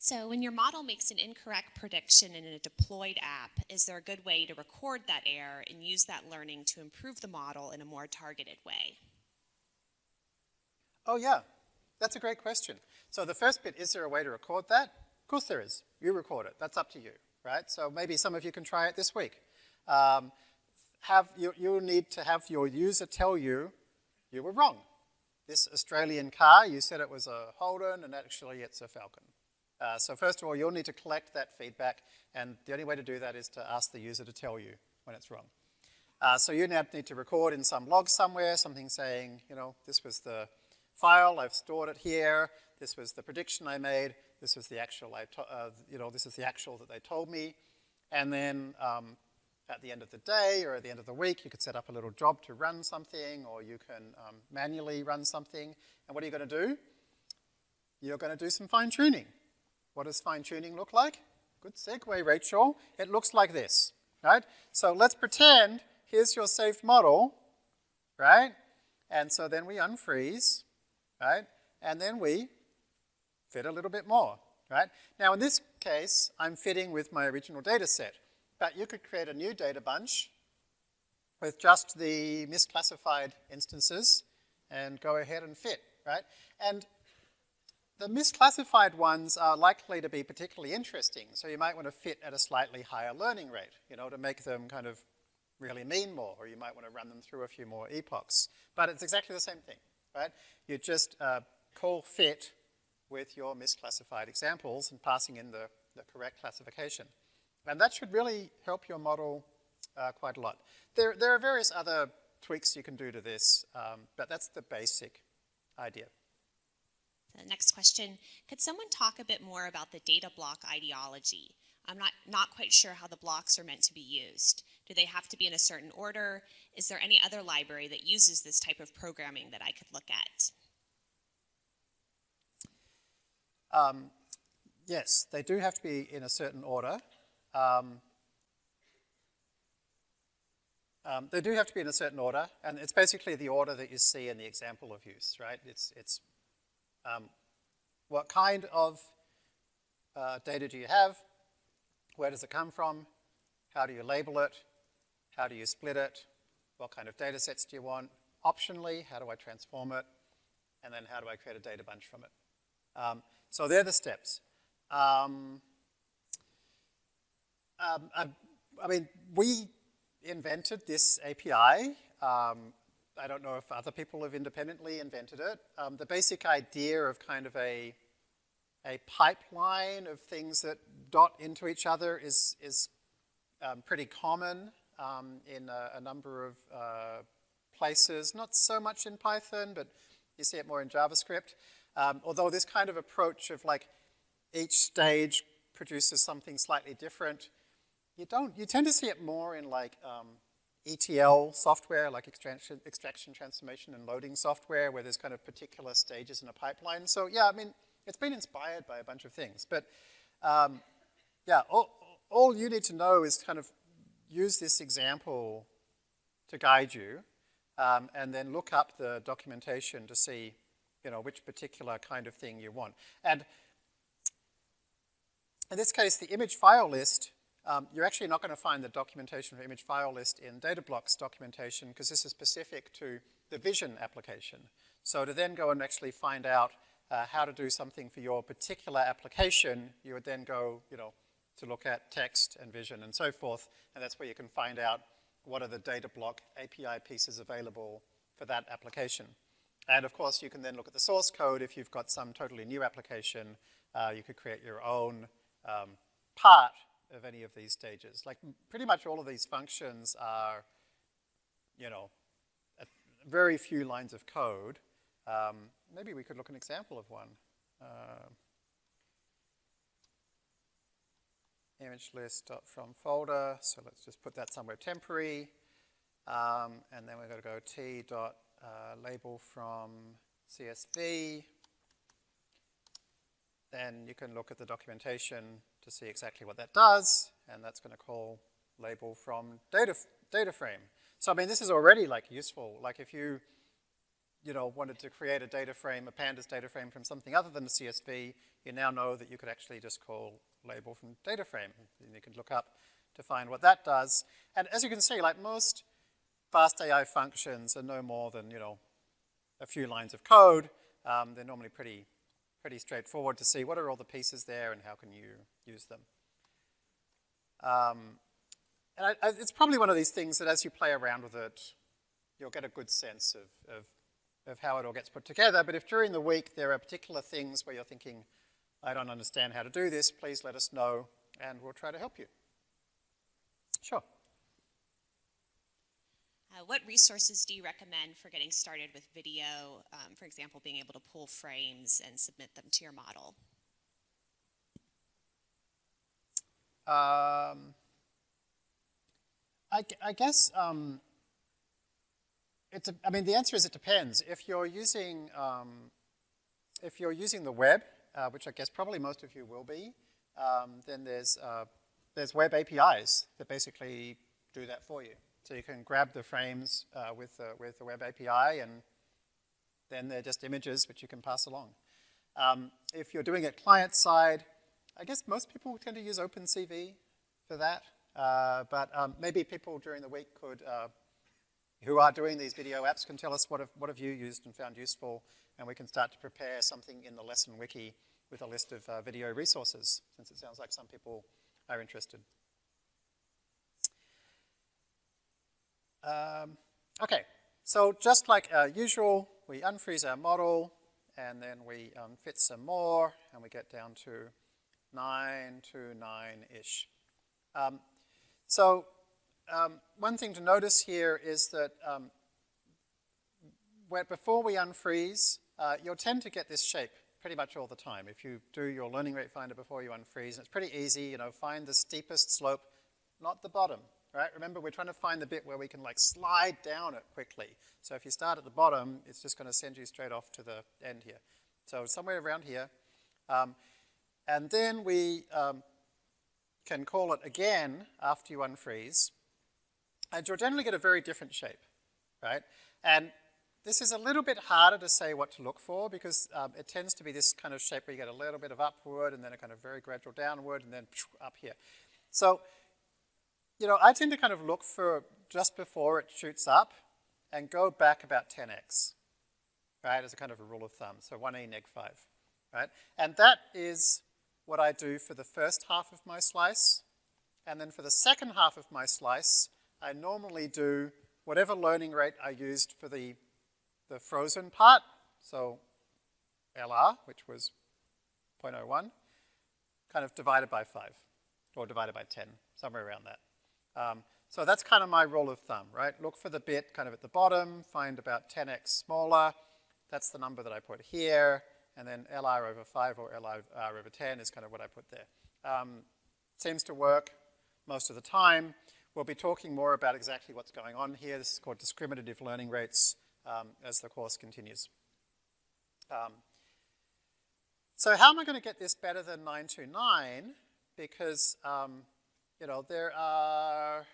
So when your model makes an incorrect prediction in a deployed app, is there a good way to record that error and use that learning to improve the model in a more targeted way? Oh yeah, that's a great question. So the first bit, is there a way to record that? Of course there is. You record it. That's up to you, right? So maybe some of you can try it this week. Um, have you, you need to have your user tell you you were wrong. This Australian car, you said it was a Holden, and actually it's a Falcon. Uh, so first of all, you'll need to collect that feedback, and the only way to do that is to ask the user to tell you when it's wrong. Uh, so you now need to record in some log somewhere, something saying, you know, this was the file, I've stored it here, this was the prediction I made, this was the actual, I uh, you know, this is the actual that they told me, and then um, at the end of the day or at the end of the week, you could set up a little job to run something or you can um, manually run something. And what are you going to do? You're going to do some fine tuning. What does fine tuning look like? Good segue, Rachel. It looks like this, right? So let's pretend here's your saved model, right? And so then we unfreeze, right? And then we fit a little bit more, right? Now in this case, I'm fitting with my original data set. But you could create a new data bunch with just the misclassified instances and go ahead and fit, right? And the misclassified ones are likely to be particularly interesting, so you might want to fit at a slightly higher learning rate, you know, to make them kind of really mean more, or you might want to run them through a few more epochs. But it's exactly the same thing, right? You just uh, call fit with your misclassified examples and passing in the, the correct classification. And that should really help your model uh, quite a lot. There, there are various other tweaks you can do to this, um, but that's the basic idea. The next question, could someone talk a bit more about the data block ideology? I'm not, not quite sure how the blocks are meant to be used. Do they have to be in a certain order? Is there any other library that uses this type of programming that I could look at? Um, yes, they do have to be in a certain order. Um, um, they do have to be in a certain order, and it's basically the order that you see in the example of use, right? It's, it's um, what kind of uh, data do you have? Where does it come from? How do you label it? How do you split it? What kind of data sets do you want? Optionally, how do I transform it? and then how do I create a data bunch from it. Um, so they're the steps. Um, um, I, I, mean, we invented this API. Um, I don't know if other people have independently invented it. Um, the basic idea of kind of a, a pipeline of things that dot into each other is, is um, pretty common um, in a, a, number of uh, places. Not so much in Python, but you see it more in JavaScript. Um, although this kind of approach of like each stage produces something slightly different, you don't, you tend to see it more in like um, ETL software, like extraction, extraction, transformation, and loading software, where there's kind of particular stages in a pipeline. So yeah, I mean, it's been inspired by a bunch of things. But um, yeah, all, all you need to know is kind of use this example to guide you, um, and then look up the documentation to see, you know, which particular kind of thing you want. And in this case, the image file list um, you're actually not going to find the documentation for image file list in Datablocks documentation because this is specific to the vision application. So to then go and actually find out uh, how to do something for your particular application, you would then go, you know, to look at text and vision and so forth, and that's where you can find out what are the Datablock API pieces available for that application. And of course, you can then look at the source code. If you've got some totally new application, uh, you could create your own um, part of any of these stages. Like pretty much all of these functions are, you know, very few lines of code. Um, maybe we could look an example of one. Uh, image list from folder, so let's just put that somewhere temporary. Um, and then we're going to go t dot uh, label from CSV. Then you can look at the documentation to see exactly what that does, and that's going to call label from data, data frame. So I mean, this is already like useful. Like if you, you know, wanted to create a data frame, a pandas data frame from something other than the CSV, you now know that you could actually just call label from data frame. And you can look up to find what that does. And as you can see, like most fast AI functions are no more than, you know, a few lines of code. Um, they're normally pretty pretty straightforward to see what are all the pieces there and how can you use them. Um, and I, I, it's probably one of these things that as you play around with it, you'll get a good sense of, of, of how it all gets put together. But if during the week there are particular things where you're thinking, I don't understand how to do this, please let us know and we'll try to help you. Sure. Uh, what resources do you recommend for getting started with video? Um, for example, being able to pull frames and submit them to your model. Um, I, I, guess um, it's. A, I mean, the answer is it depends. If you're using um, if you're using the web, uh, which I guess probably most of you will be, um, then there's uh, there's web APIs that basically do that for you. So you can grab the frames uh, with, the, with the web API and then they're just images which you can pass along. Um, if you're doing it client side, I guess most people tend to use OpenCV for that. Uh, but um, maybe people during the week could, uh, who are doing these video apps can tell us what have, what have you used and found useful and we can start to prepare something in the lesson wiki with a list of uh, video resources since it sounds like some people are interested. Um, okay, so just like usual, we unfreeze our model, and then we um, fit some more, and we get down to 9 to 9-ish. Um, so um, one thing to notice here is that um, where, before we unfreeze, uh, you'll tend to get this shape pretty much all the time. If you do your learning rate finder before you unfreeze, and it's pretty easy, you know, find the steepest slope, not the bottom right? Remember, we're trying to find the bit where we can like slide down it quickly. So if you start at the bottom, it's just going to send you straight off to the end here. So somewhere around here. Um, and then we um, can call it again after you unfreeze. And you'll generally get a very different shape, right? And this is a little bit harder to say what to look for because um, it tends to be this kind of shape where you get a little bit of upward and then a kind of very gradual downward and then up here. So you know, I tend to kind of look for just before it shoots up and go back about 10x. right, as a kind of a rule of thumb. So 1e neg 5, right? And that is what I do for the first half of my slice. And then for the second half of my slice, I normally do whatever learning rate I used for the, the frozen part, so LR, which was 0.01, kind of divided by 5, or divided by 10, somewhere around that. Um, so that's kind of my rule of thumb, right? Look for the bit kind of at the bottom, find about 10x smaller. That's the number that I put here. And then LR over 5 or LR over 10 is kind of what I put there. Um, seems to work most of the time. We'll be talking more about exactly what's going on here. This is called discriminative learning rates um, as the course continues. Um, so how am I going to get this better than 929? Because, um, you know, there are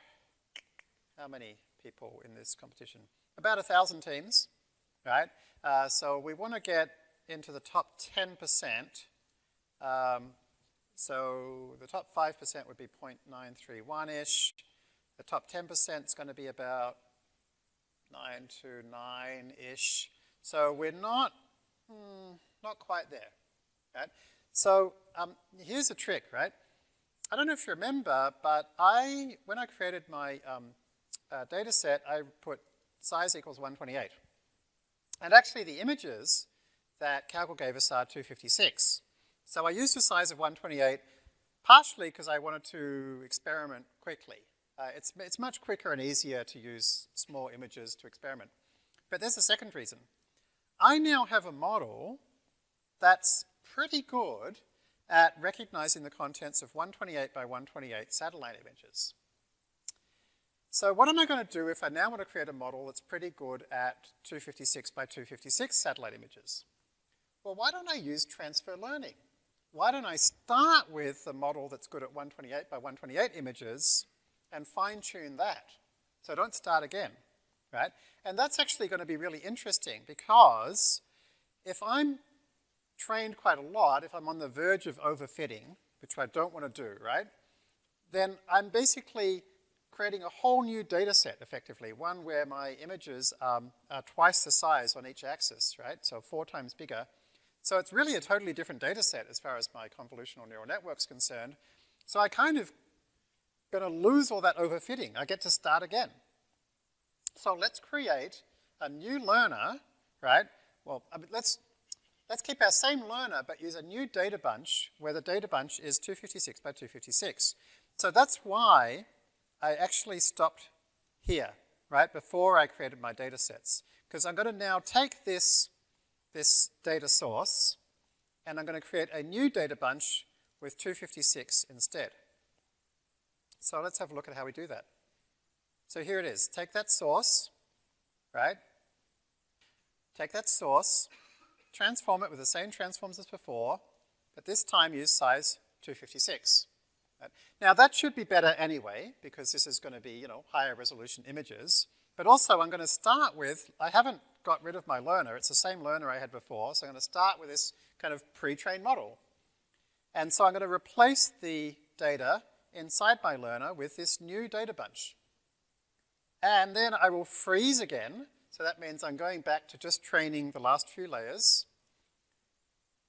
how many people in this competition? About a thousand teams, right? Uh, so we want to get into the top 10%. Um, so the top 5% would be 0.931-ish. The top 10% is going to be about 9 to 9-ish. So we're not, hmm, not quite there, right? So um, here's a trick, right? I don't know if you remember, but I, when I created my um, uh, data set, I put size equals 128. And actually the images that Kaggle gave us are 256. So I used a size of 128 partially because I wanted to experiment quickly. Uh, it's, it's much quicker and easier to use small images to experiment. But there's a second reason. I now have a model that's pretty good at recognizing the contents of 128 by 128 satellite images. So what am I going to do if I now want to create a model that's pretty good at 256 by 256 satellite images? Well, why don't I use transfer learning? Why don't I start with the model that's good at 128 by 128 images and fine tune that? So don't start again, right? And that's actually going to be really interesting because if I'm trained quite a lot, if I'm on the verge of overfitting, which I don't want to do, right? Then I'm basically creating a whole new data set, effectively, one where my images um, are twice the size on each axis, right? So four times bigger. So it's really a totally different data set as far as my convolutional neural network's concerned. So I kind of going to lose all that overfitting. I get to start again. So let's create a new learner, right? Well, I mean, let's, let's keep our same learner, but use a new data bunch where the data bunch is 256 by 256. So that's why I actually stopped here, right, before I created my data sets. Because I'm going to now take this, this data source and I'm going to create a new data bunch with 256 instead. So let's have a look at how we do that. So here it is. Take that source, right? Take that source, transform it with the same transforms as before, but this time use size 256. Now that should be better anyway, because this is going to be, you know, higher resolution images. But also I'm going to start with, I haven't got rid of my learner, it's the same learner I had before, so I'm going to start with this kind of pre-trained model. And so I'm going to replace the data inside my learner with this new data bunch. And then I will freeze again, so that means I'm going back to just training the last few layers.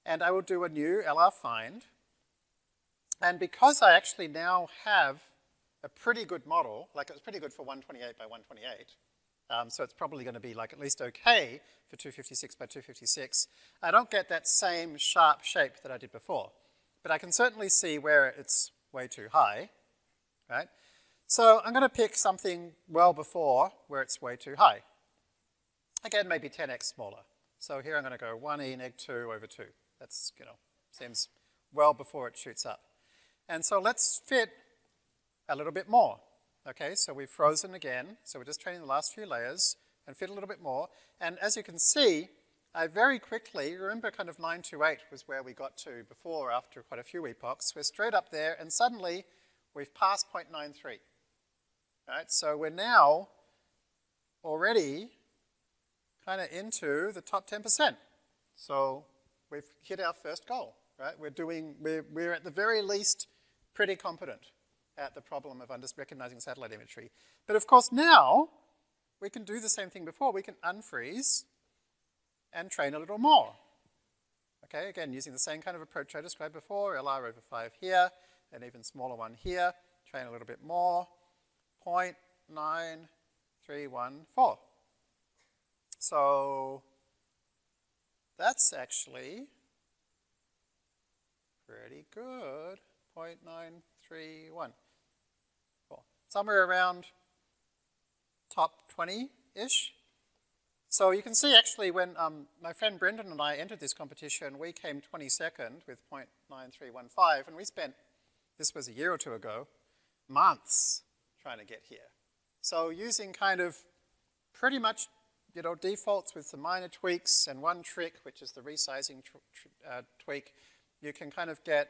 And I will do a new LR find, and because I actually now have a pretty good model, like it's pretty good for 128 by 128, um, so it's probably going to be like at least okay for 256 by 256, I don't get that same sharp shape that I did before. But I can certainly see where it's way too high, right? So I'm going to pick something well before where it's way too high. Again, maybe 10x smaller. So here I'm going to go 1e neg 2 over 2. That's, you know, seems well before it shoots up. And so let's fit a little bit more. Okay, so we've frozen again. So we're just training the last few layers and fit a little bit more. And as you can see, I very quickly, remember kind of 928 was where we got to before after quite a few epochs. We're straight up there and suddenly we've passed 0.93. Right, so we're now already kind of into the top 10%. So we've hit our first goal, right? We're doing, we're, we're at the very least pretty competent at the problem of recognizing satellite imagery. But of course now, we can do the same thing before. We can unfreeze, and train a little more. Okay, again, using the same kind of approach I described before, LR over 5 here, an even smaller one here, train a little bit more, 0.9314. So that's actually pretty good, 0.931. Cool. Somewhere around top 20-ish. So you can see actually when um, my friend Brendan and I entered this competition, we came 22nd with 0.9315, and we spent, this was a year or two ago, months trying to get here. So using kind of pretty much, you know, defaults with some minor tweaks and one trick, which is the resizing uh, tweak, you can kind of get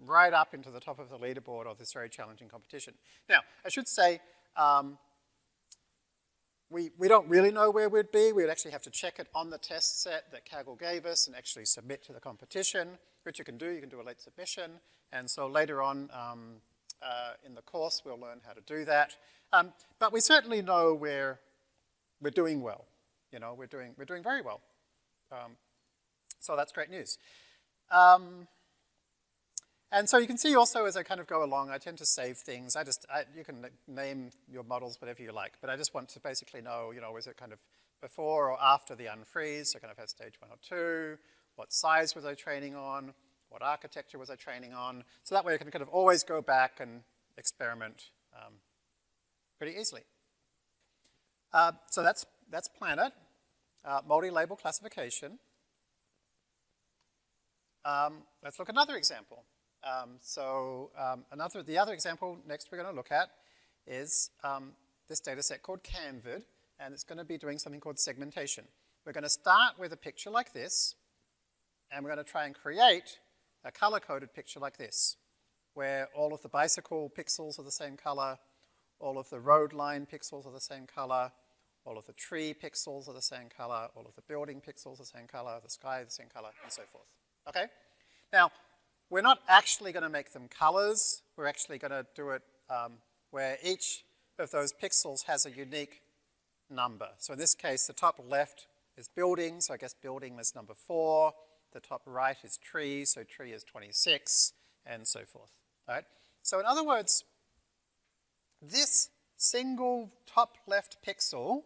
right up into the top of the leaderboard of this very challenging competition. Now, I should say, um, we, we don't really know where we'd be. We would actually have to check it on the test set that Kaggle gave us and actually submit to the competition, which you can do. You can do a late submission. And so later on um, uh, in the course, we'll learn how to do that. Um, but we certainly know we're, we're doing well. You know, we're doing, we're doing very well. Um, so that's great news. Um, and so you can see also as I kind of go along, I tend to save things. I just, I, you can name your models whatever you like, but I just want to basically know, you know, is it kind of before or after the unfreeze, so kind of had stage one or two, what size was I training on, what architecture was I training on, so that way I can kind of always go back and experiment um, pretty easily. Uh, so that's, that's Planet, uh, multi-label classification. Um, let's look at another example. Um, so um, another, the other example next we're going to look at is um, this data set called CamVid, and it's going to be doing something called segmentation. We're going to start with a picture like this, and we're going to try and create a color-coded picture like this, where all of the bicycle pixels are the same color, all of the road line pixels are the same color, all of the tree pixels are the same color, all of the building pixels are the same color, the sky is the same color, and so forth. Okay? Now, we're not actually going to make them colors. We're actually going to do it um, where each of those pixels has a unique number. So in this case, the top left is building, so I guess building is number four. The top right is tree, so tree is 26, and so forth. Right? So in other words, this single top left pixel,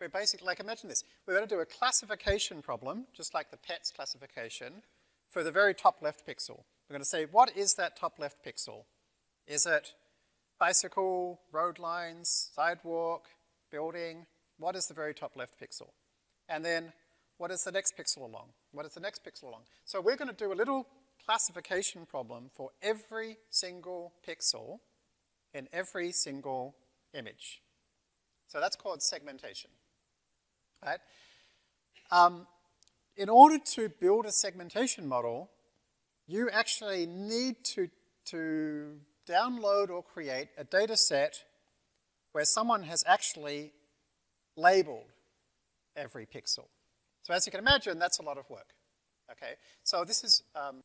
we're basically, like imagine this, we're going to do a classification problem, just like the PETS classification, for the very top left pixel. We're going to say, what is that top left pixel? Is it bicycle, road lines, sidewalk, building? What is the very top left pixel? And then, what is the next pixel along? What is the next pixel along? So we're going to do a little classification problem for every single pixel in every single image. So that's called segmentation, right? Um, in order to build a segmentation model, you actually need to, to download or create a data set where someone has actually labeled every pixel. So as you can imagine, that's a lot of work. Okay, so this is, um,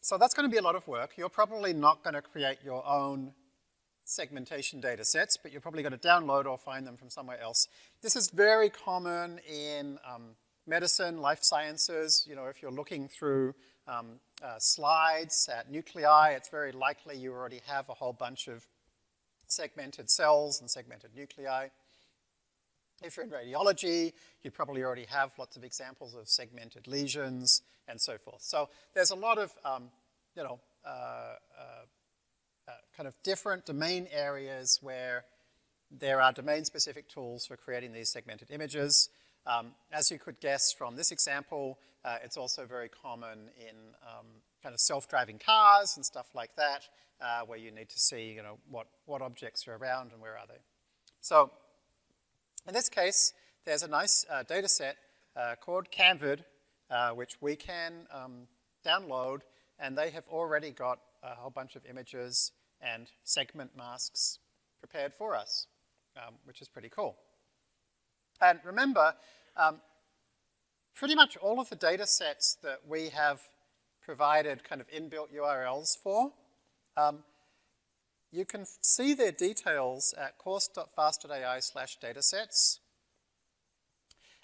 so that's going to be a lot of work. You're probably not going to create your own segmentation data sets, but you're probably going to download or find them from somewhere else. This is very common in um, medicine, life sciences, you know, if you're looking through um, uh, slides at nuclei, it's very likely you already have a whole bunch of segmented cells and segmented nuclei. If you're in radiology, you probably already have lots of examples of segmented lesions and so forth. So there's a lot of, um, you know, uh, uh, uh kind of different domain areas where there are domain-specific tools for creating these segmented images. Um, as you could guess from this example, uh, it's also very common in um, kind of self-driving cars and stuff like that, uh, where you need to see, you know, what, what objects are around and where are they. So in this case, there's a nice uh, data set uh, called CamVid, uh, which we can um, download, and they have already got a whole bunch of images and segment masks prepared for us, um, which is pretty cool. And remember, um, pretty much all of the data sets that we have provided kind of inbuilt URLs for, um, you can see their details at course.fast.ai slash datasets.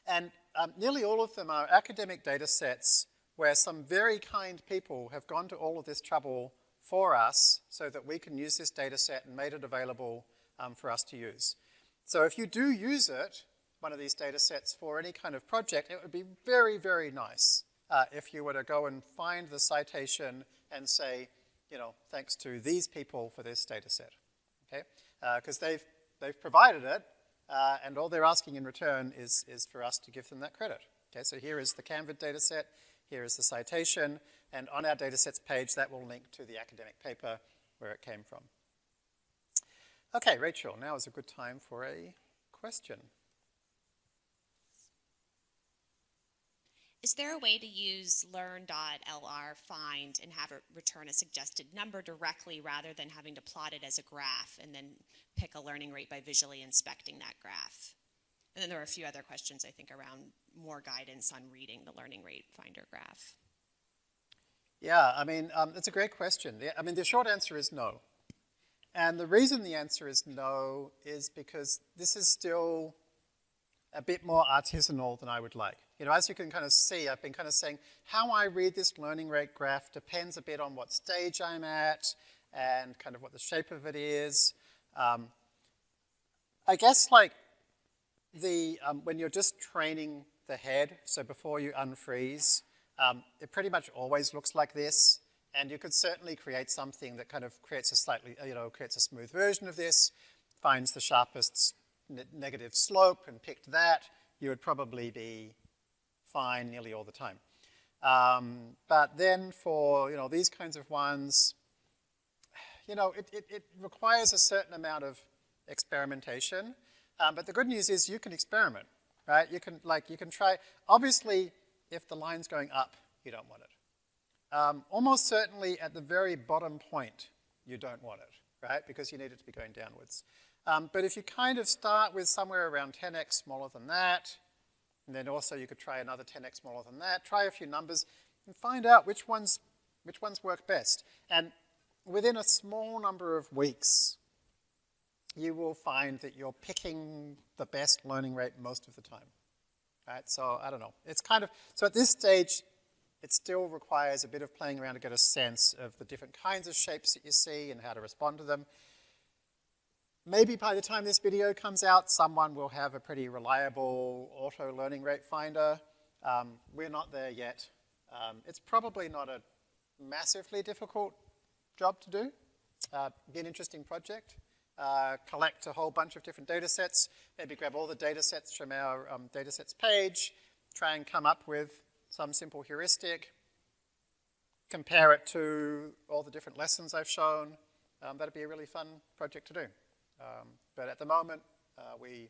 And um, nearly all of them are academic data sets where some very kind people have gone to all of this trouble for us so that we can use this data set and made it available um, for us to use. So if you do use it, one of these data sets for any kind of project, it would be very, very nice uh, if you were to go and find the citation and say, you know, thanks to these people for this data set, okay? Because uh, they've, they've provided it, uh, and all they're asking in return is, is for us to give them that credit. Okay, so here is the CamVid data set, here is the citation, and on our datasets page, that will link to the academic paper where it came from. Okay, Rachel, now is a good time for a question. Is there a way to use learn.lr find and have it return a suggested number directly rather than having to plot it as a graph and then pick a learning rate by visually inspecting that graph? And then there are a few other questions, I think, around more guidance on reading the learning rate finder graph. Yeah, I mean, um, that's a great question. I mean, the short answer is no. And the reason the answer is no is because this is still a bit more artisanal than I would like. You know, as you can kind of see, I've been kind of saying how I read this learning rate graph depends a bit on what stage I'm at and kind of what the shape of it is. Um, I guess like the, um, when you're just training the head, so before you unfreeze, um, it pretty much always looks like this. And you could certainly create something that kind of creates a slightly, you know, creates a smooth version of this, finds the sharpest ne negative slope and picked that, you would probably be fine nearly all the time. Um, but then for, you know, these kinds of ones, you know, it, it, it requires a certain amount of experimentation. Um, but the good news is you can experiment, right? You can, like, you can try, obviously, if the line's going up, you don't want it. Um, almost certainly at the very bottom point, you don't want it, right? Because you need it to be going downwards. Um, but if you kind of start with somewhere around 10x smaller than that, and then also you could try another 10x smaller than that, try a few numbers, and find out which ones, which ones work best. And within a small number of weeks, you will find that you're picking the best learning rate most of the time. Right? So I don't know. It's kind of, so at this stage, it still requires a bit of playing around to get a sense of the different kinds of shapes that you see and how to respond to them. Maybe by the time this video comes out, someone will have a pretty reliable auto learning rate finder. Um, we're not there yet. Um, it's probably not a massively difficult job to do. Uh, be an interesting project. Uh, collect a whole bunch of different data sets, maybe grab all the data sets from our um, data sets page, try and come up with some simple heuristic, compare it to all the different lessons I've shown. Um, that'd be a really fun project to do. Um, but at the moment, uh, we,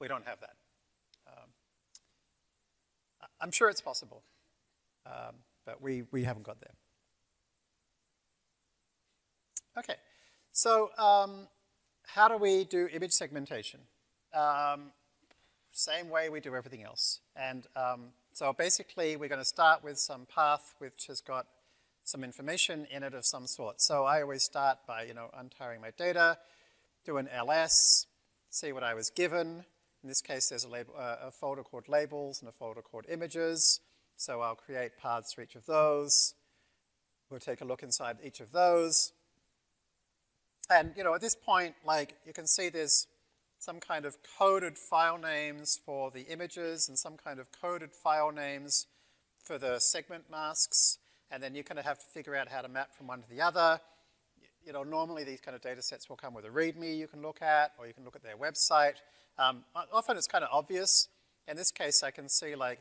we don't have that. Um, I'm sure it's possible, um, but we, we haven't got there. Okay, so um, how do we do image segmentation? Um, same way we do everything else. And um, so basically, we're going to start with some path which has got some information in it of some sort. So I always start by, you know, untiring my data, do an ls, see what I was given. In this case, there's a, label, uh, a folder called labels and a folder called images. So I'll create paths for each of those. We'll take a look inside each of those. And, you know, at this point, like, you can see there's some kind of coded file names for the images and some kind of coded file names for the segment masks. And then you kind of have to figure out how to map from one to the other you know, normally these kind of data sets will come with a README you can look at, or you can look at their website. Um, often it's kind of obvious. In this case, I can see like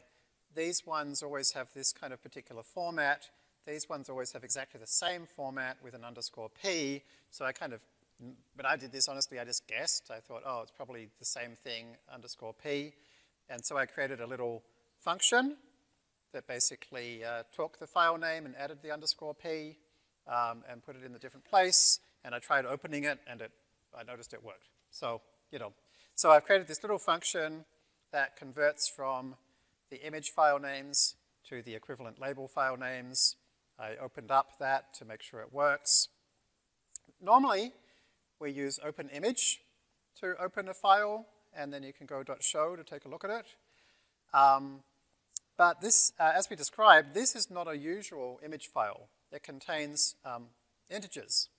these ones always have this kind of particular format. These ones always have exactly the same format with an underscore P. So I kind of, when I did this, honestly, I just guessed. I thought, oh, it's probably the same thing, underscore P. And so I created a little function that basically uh, took the file name and added the underscore P um, and put it in the different place, and I tried opening it, and it, I noticed it worked. So, you know, so I've created this little function that converts from the image file names to the equivalent label file names. I opened up that to make sure it works. Normally, we use open image to open a file, and then you can go .show to take a look at it. Um, but this, uh, as we described, this is not a usual image file. It contains um, integers.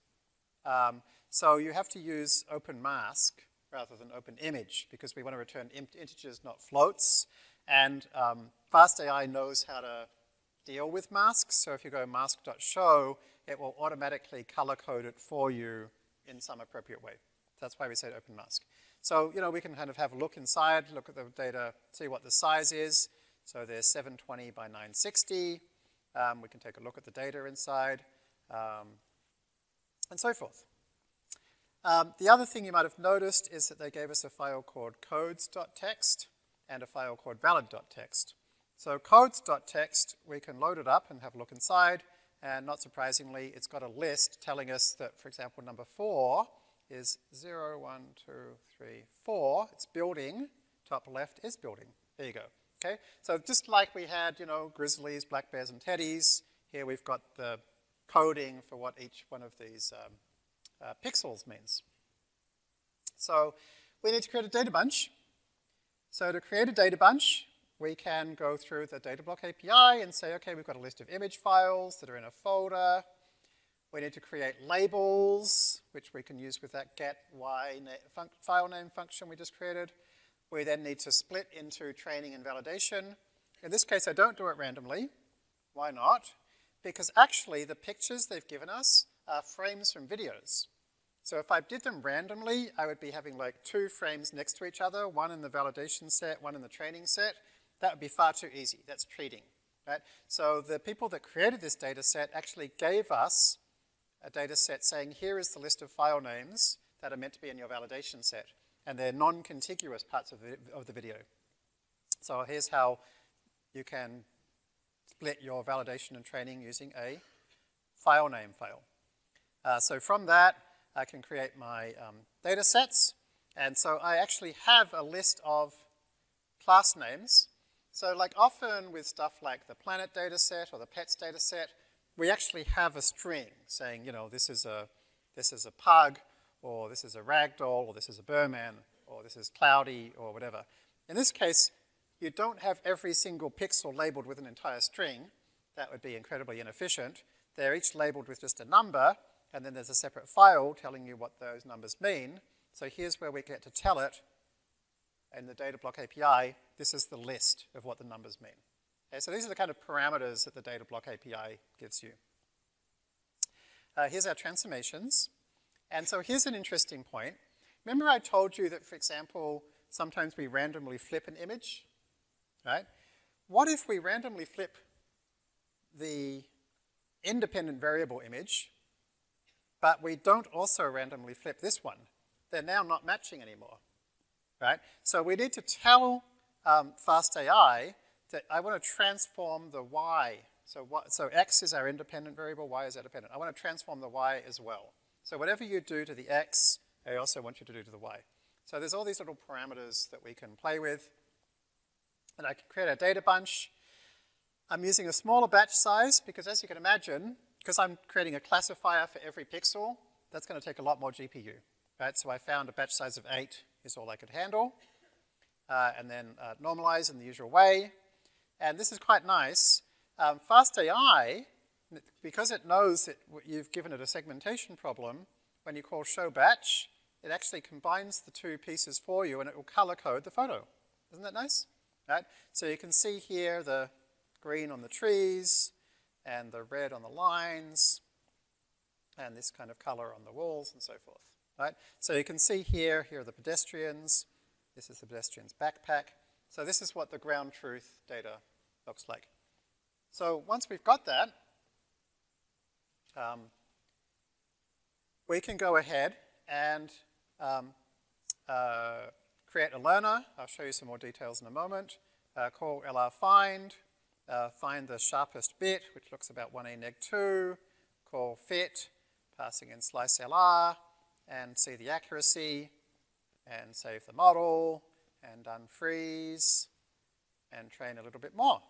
Um, so you have to use open mask rather than open image because we want to return integers, not floats. And um, FastAI knows how to deal with masks. So if you go mask.show, it will automatically color code it for you in some appropriate way. That's why we say open mask. So, you know, we can kind of have a look inside, look at the data, see what the size is. So there's 720 by 960. Um, we can take a look at the data inside, um, and so forth. Um, the other thing you might have noticed is that they gave us a file called codes.txt and a file called valid.txt. So codes.txt, we can load it up and have a look inside, and not surprisingly, it's got a list telling us that, for example, number four is 0, 1, 2, 3, 4. It's building, top left is building. There you go. Okay, so just like we had, you know, grizzlies, black bears, and teddies, here we've got the coding for what each one of these um, uh, pixels means. So we need to create a data bunch. So to create a data bunch, we can go through the DataBlock API and say, okay, we've got a list of image files that are in a folder. We need to create labels, which we can use with that get y na file name function we just created. We then need to split into training and validation. In this case, I don't do it randomly. Why not? Because actually, the pictures they've given us are frames from videos. So if I did them randomly, I would be having like two frames next to each other, one in the validation set, one in the training set. That would be far too easy. That's treating, right? So the people that created this data set actually gave us a data set saying, here is the list of file names that are meant to be in your validation set and they're non-contiguous parts of the, of the video. So here's how you can split your validation and training using a file name file. Uh, so from that, I can create my um, data sets. And so I actually have a list of class names. So like often with stuff like the planet data set or the pets data set, we actually have a string saying, you know, this is a, this is a pug or this is a ragdoll, or this is a Birman, or this is cloudy, or whatever. In this case, you don't have every single pixel labeled with an entire string. That would be incredibly inefficient. They're each labeled with just a number, and then there's a separate file telling you what those numbers mean. So here's where we get to tell it in the data block API, this is the list of what the numbers mean. Okay, so these are the kind of parameters that the data block API gives you. Uh, here's our transformations. And so here's an interesting point. Remember I told you that, for example, sometimes we randomly flip an image, right? What if we randomly flip the independent variable image, but we don't also randomly flip this one? They're now not matching anymore, right? So we need to tell um, FastAI that I want to transform the y. So, what, so x is our independent variable, y is our dependent. I want to transform the y as well. So whatever you do to the x, I also want you to do to the y. So there's all these little parameters that we can play with. And I can create a data bunch. I'm using a smaller batch size because as you can imagine, because I'm creating a classifier for every pixel, that's going to take a lot more GPU. Right? So I found a batch size of 8 is all I could handle. Uh, and then uh, normalize in the usual way. And this is quite nice. Um, FastAI because it knows that you've given it a segmentation problem, when you call show batch, it actually combines the two pieces for you and it will color code the photo. Isn't that nice? Right? So you can see here the green on the trees and the red on the lines and this kind of color on the walls and so forth. Right? So you can see here, here are the pedestrians. This is the pedestrian's backpack. So this is what the ground truth data looks like. So once we've got that, um, we can go ahead and um, uh, create a learner. I'll show you some more details in a moment. Uh, call LR find, uh, find the sharpest bit, which looks about 1a neg 2, call fit, passing in slice LR, and see the accuracy, and save the model, and unfreeze, and train a little bit more.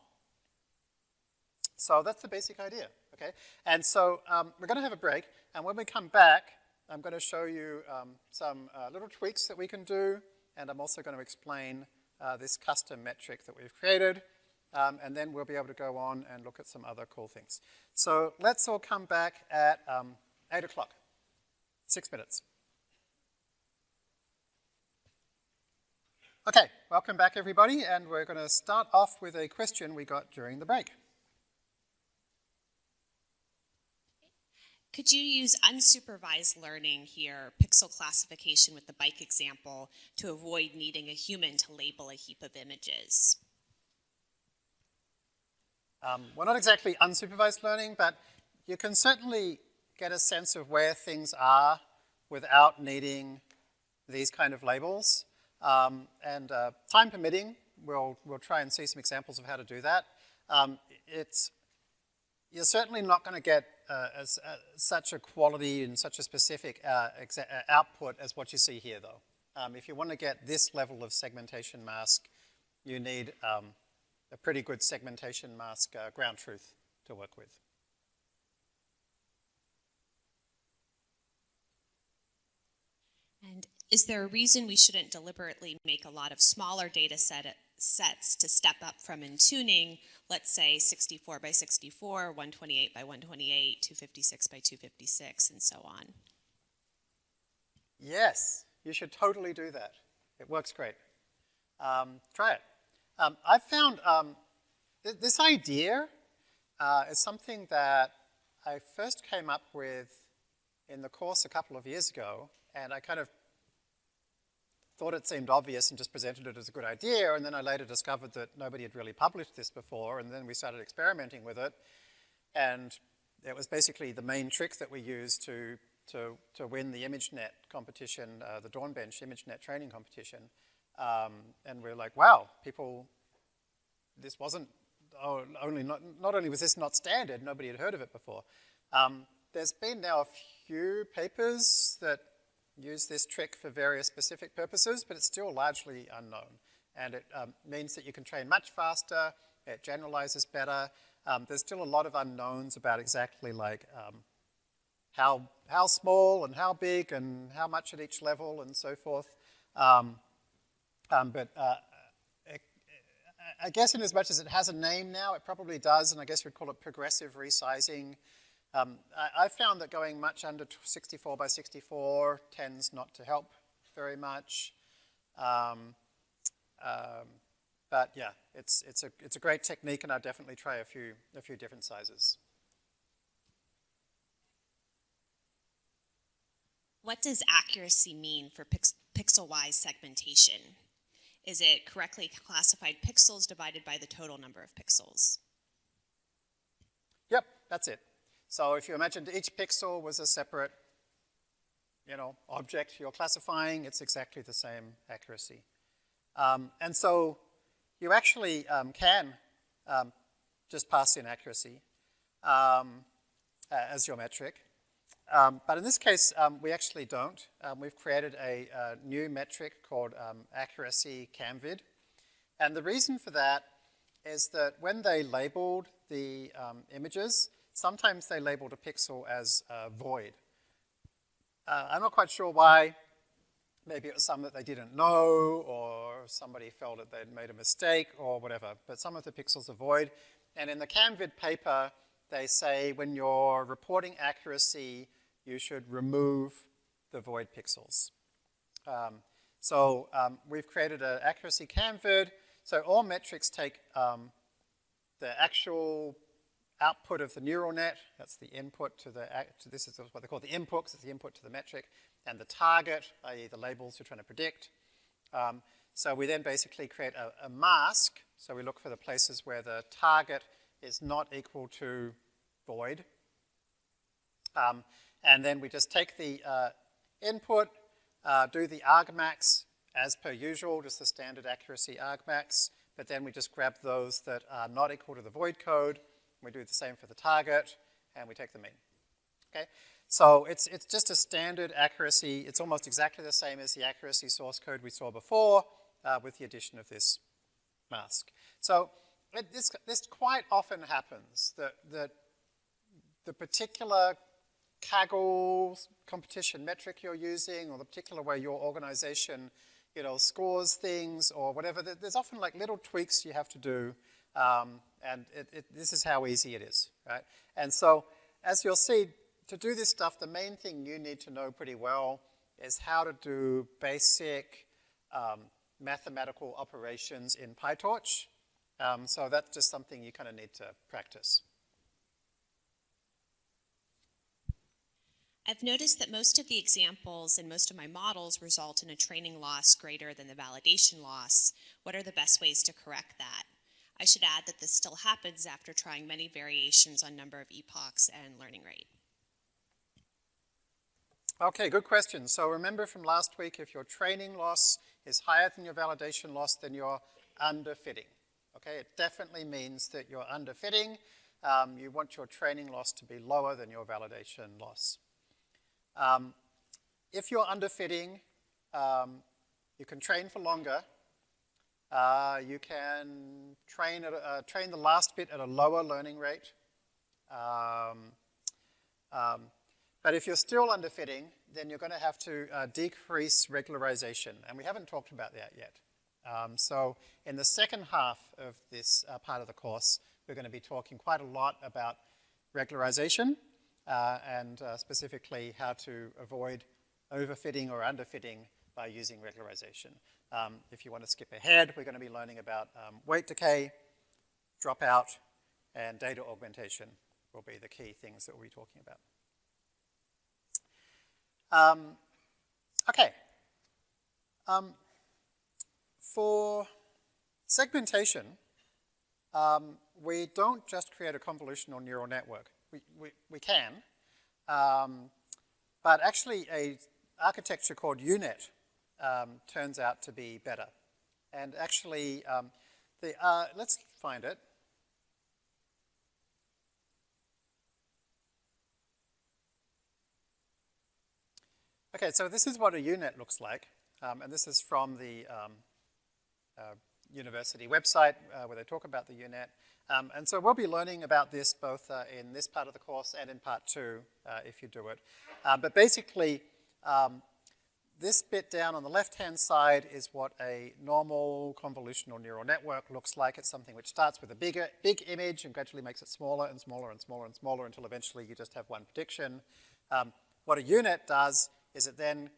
So that's the basic idea, okay? And so um, we're going to have a break, and when we come back, I'm going to show you um, some uh, little tweaks that we can do, and I'm also going to explain uh, this custom metric that we've created, um, and then we'll be able to go on and look at some other cool things. So let's all come back at um, 8 o'clock, six minutes. Okay, welcome back everybody, and we're going to start off with a question we got during the break. Could you use unsupervised learning here, pixel classification with the bike example, to avoid needing a human to label a heap of images? Um, well, not exactly unsupervised learning, but you can certainly get a sense of where things are without needing these kind of labels. Um, and uh, time permitting, we'll, we'll try and see some examples of how to do that. Um, it's, you're certainly not going to get uh, as, uh, such a quality and such a specific uh, uh, output as what you see here, though. Um, if you want to get this level of segmentation mask, you need um, a pretty good segmentation mask uh, ground truth to work with. And is there a reason we shouldn't deliberately make a lot of smaller data set sets to step up from in tuning, let's say 64 by 64, 128 by 128, 256 by 256, and so on? Yes, you should totally do that. It works great. Um, try it. Um, I've found um, th this idea uh, is something that I first came up with in the course a couple of years ago, and I kind of thought it seemed obvious and just presented it as a good idea, and then I later discovered that nobody had really published this before, and then we started experimenting with it, and it was basically the main trick that we used to, to, to win the ImageNet competition, uh, the Dawnbench ImageNet training competition. Um, and we're like, wow, people, this wasn't, oh, only not, not only was this not standard, nobody had heard of it before. Um, there's been now a few papers that use this trick for various specific purposes, but it's still largely unknown. And it um, means that you can train much faster, it generalizes better. Um, there's still a lot of unknowns about exactly like um, how, how small and how big and how much at each level and so forth. Um, um, but uh, I guess in as much as it has a name now, it probably does, and I guess we'd call it progressive resizing. Um, I, I, found that going much under 64 by 64 tends not to help very much. Um, um, but yeah, it's, it's, a, it's a great technique, and I'll definitely try a few, a few different sizes. What does accuracy mean for pix pixel-wise segmentation? Is it correctly classified pixels divided by the total number of pixels? Yep, that's it. So if you imagine each pixel was a separate, you know, object you're classifying, it's exactly the same accuracy. Um, and so you actually um, can um, just pass in accuracy um, as your metric. Um, but in this case, um, we actually don't. We've created a, a, new metric called accuracy camvid. And the reason for that is that when they labeled the images, sometimes they labeled a pixel as uh, void. Uh, I'm not quite sure why. Maybe it was some that they didn't know, or somebody felt that they'd made a mistake, or whatever. But some of the pixels are void. And in the camvid paper, they say when you're reporting accuracy, you should remove the void pixels. Um, so um, we've created an accuracy camvid. So all metrics take um, the actual output of the neural net, that's the input to the, to this is what they call the inputs, it's the input to the metric, and the target, i.e. the labels you're trying to predict. Um, so we then basically create a, a, mask, so we look for the places where the target is not equal to void. Um, and then we just take the uh, input, uh, do the argmax as per usual, just the standard accuracy argmax, but then we just grab those that are not equal to the void code. We do the same for the target, and we take the mean. Okay? So it's, it's just a standard accuracy. It's almost exactly the same as the accuracy source code we saw before uh, with the addition of this mask. So it, this, this quite often happens that, that the particular Kaggle competition metric you're using or the particular way your organization you know, scores things or whatever. There's often like little tweaks you have to do, um, and it, it, this is how easy it is, right? And so, as you'll see, to do this stuff, the main thing you need to know pretty well is how to do basic um, mathematical operations in PyTorch. Um, so that's just something you kind of need to practice. I've noticed that most of the examples and most of my models result in a training loss greater than the validation loss. What are the best ways to correct that? I should add that this still happens after trying many variations on number of epochs and learning rate. Okay, good question. So remember from last week, if your training loss is higher than your validation loss, then you're underfitting. Okay, it definitely means that you're underfitting. Um, you want your training loss to be lower than your validation loss. Um, if you're underfitting, um, you can train for longer. Uh, you can train, a, uh, train the last bit at a lower learning rate. Um, um but if you're still underfitting, then you're going to have to uh, decrease regularization. And we haven't talked about that yet. Um, so in the second half of this uh, part of the course, we're going to be talking quite a lot about regularization uh, and uh, specifically how to avoid overfitting or underfitting by using regularization. Um, if you want to skip ahead, we're going to be learning about um, weight decay, dropout, and data augmentation will be the key things that we'll be talking about. Um, okay. Um, for segmentation, um, we don't just create a convolutional neural network we, we, we can. Um, but actually a architecture called U-Net um, turns out to be better. And actually, um, the, uh, let's find it. Okay, so this is what a U-Net looks like. Um, and this is from the um, uh, university website uh, where they talk about the U-Net. Um, and so we'll be learning about this both uh, in this part of the course and in part two, uh, if you do it. Uh, but basically, um, this bit down on the left-hand side is what a normal convolutional neural network looks like. It's something which starts with a bigger, big image and gradually makes it smaller and smaller and smaller and smaller until eventually you just have one prediction. Um, what a U-Net does is it then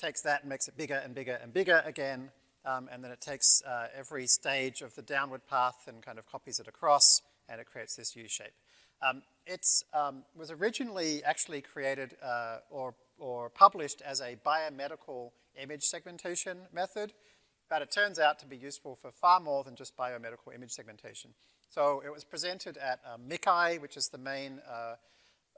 takes that and makes it bigger and bigger and bigger again um, and then it takes uh, every stage of the downward path and kind of copies it across, and it creates this U-shape. Um, it um, was originally actually created uh, or, or published as a biomedical image segmentation method, but it turns out to be useful for far more than just biomedical image segmentation. So it was presented at um, which is the main uh,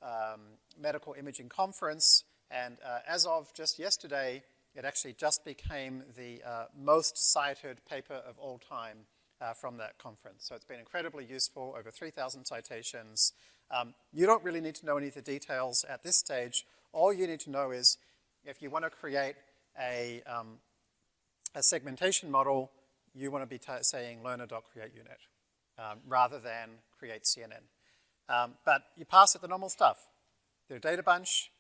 um, medical imaging conference, and uh, as of just yesterday, it actually just became the uh, most cited paper of all time uh, from that conference. So it's been incredibly useful, over 3,000 citations. Um, you don't really need to know any of the details at this stage. All you need to know is if you want to create a, um, a segmentation model, you want to be saying learner.createUNet um, rather than create CNN. Um, but you pass it the normal stuff. The data bunch,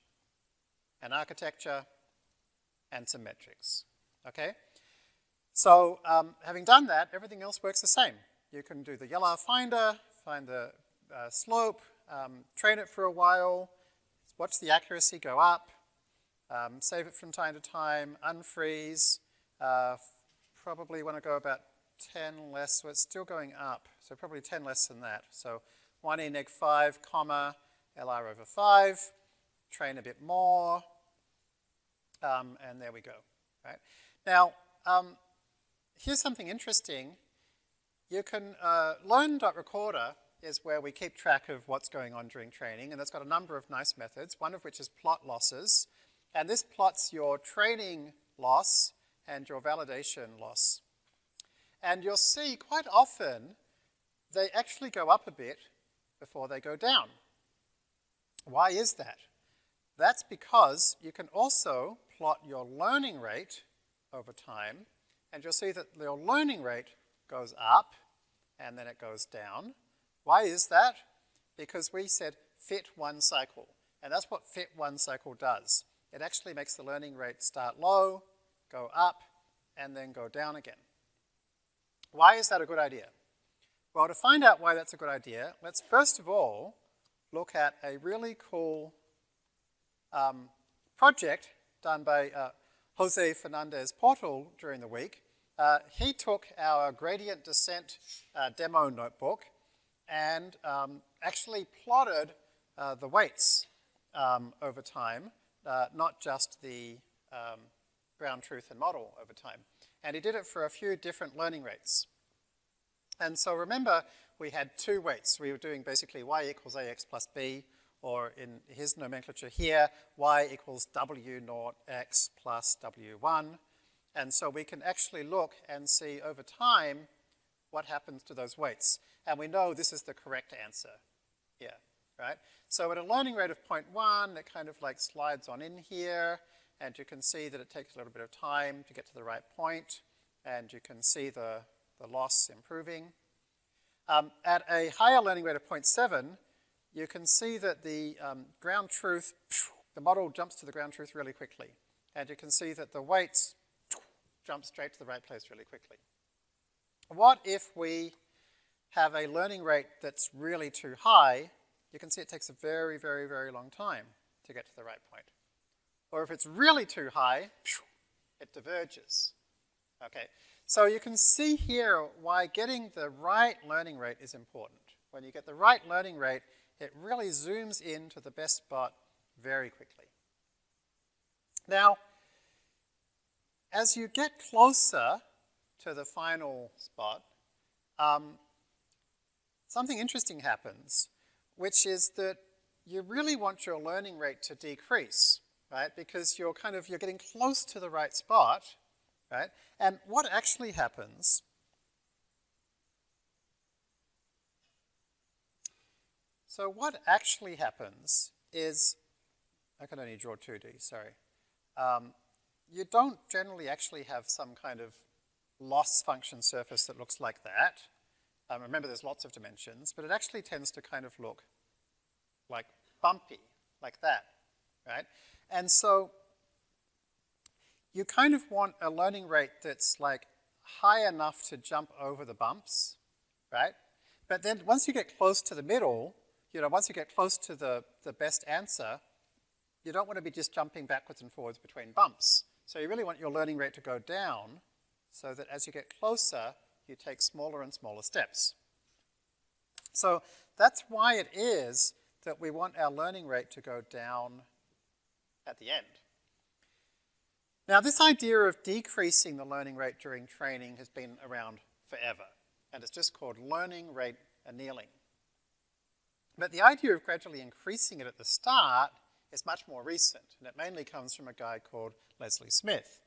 an architecture, and some metrics, okay? So um, having done that, everything else works the same. You can do the LR finder, find the uh, slope, um, train it for a while, watch the accuracy go up, um, save it from time to time, unfreeze, uh, probably want to go about 10 less, so it's still going up, so probably 10 less than that. So 1 e neg 5, comma, LR over 5, train a bit more, um, and there we go, right? Now, um, here's something interesting. You can, uh, learn.recorder is where we keep track of what's going on during training, and it's got a number of nice methods, one of which is plot losses. And this plots your training loss and your validation loss. And you'll see quite often they actually go up a bit before they go down. Why is that? That's because you can also plot your learning rate over time, and you'll see that your learning rate goes up and then it goes down. Why is that? Because we said fit one cycle, and that's what fit one cycle does. It actually makes the learning rate start low, go up, and then go down again. Why is that a good idea? Well, to find out why that's a good idea, let's first of all look at a really cool um, project done by uh, Jose Fernandez Portal during the week. Uh, he took our gradient descent uh, demo notebook and um, actually plotted uh, the weights um, over time, uh, not just the um, ground truth and model over time. And he did it for a few different learning rates. And so remember, we had two weights. We were doing basically y equals ax plus b, or in his nomenclature here, y equals w naught x plus w1. And so we can actually look and see over time what happens to those weights. And we know this is the correct answer here, right? So at a learning rate of 0.1, it kind of like slides on in here, and you can see that it takes a little bit of time to get to the right point, and you can see the, the loss improving. Um, at a higher learning rate of 0.7, you can see that the um, ground truth, the model jumps to the ground truth really quickly. And you can see that the weights jump straight to the right place really quickly. What if we have a learning rate that's really too high? You can see it takes a very, very, very long time to get to the right point. Or if it's really too high, it diverges. Okay, so you can see here why getting the right learning rate is important. When you get the right learning rate, it really zooms in to the best spot very quickly. Now, as you get closer to the final spot, um, something interesting happens, which is that you really want your learning rate to decrease, right? Because you're kind of, you're getting close to the right spot, right? And what actually happens So what actually happens is, I can only draw 2D, sorry. Um, you don't generally actually have some kind of loss function surface that looks like that. Um, remember there's lots of dimensions, but it actually tends to kind of look like bumpy, like that, right? And so you kind of want a learning rate that's like high enough to jump over the bumps, right? But then once you get close to the middle, you know, once you get close to the, the best answer, you don't want to be just jumping backwards and forwards between bumps. So you really want your learning rate to go down so that as you get closer, you take smaller and smaller steps. So that's why it is that we want our learning rate to go down at the end. Now this idea of decreasing the learning rate during training has been around forever, and it's just called learning rate annealing. But the idea of gradually increasing it at the start is much more recent, and it mainly comes from a guy called Leslie Smith.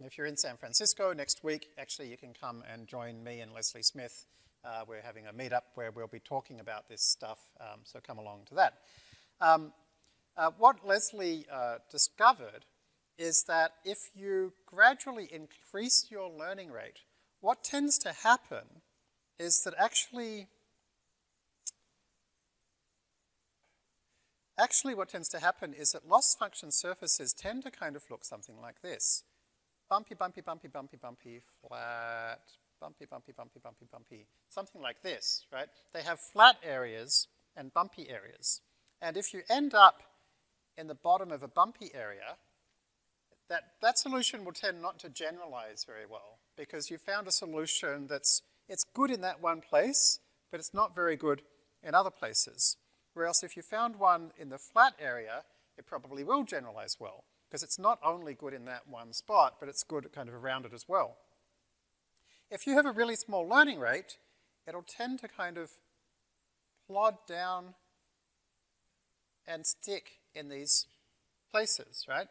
If you're in San Francisco next week, actually you can come and join me and Leslie Smith. Uh, we're having a meetup where we'll be talking about this stuff, um, so come along to that. Um, uh, what Leslie uh, discovered is that if you gradually increase your learning rate, what tends to happen is that actually Actually, what tends to happen is that loss function surfaces tend to kind of look something like this. Bumpy, bumpy, bumpy, bumpy, bumpy, flat, bumpy, bumpy, bumpy, bumpy, bumpy, something like this, right? They have flat areas and bumpy areas. And if you end up in the bottom of a bumpy area, that, that solution will tend not to generalize very well because you found a solution that's, it's good in that one place, but it's not very good in other places. Whereas if you found one in the flat area, it probably will generalize well, because it's not only good in that one spot, but it's good kind of around it as well. If you have a really small learning rate, it'll tend to kind of plod down and stick in these places, right?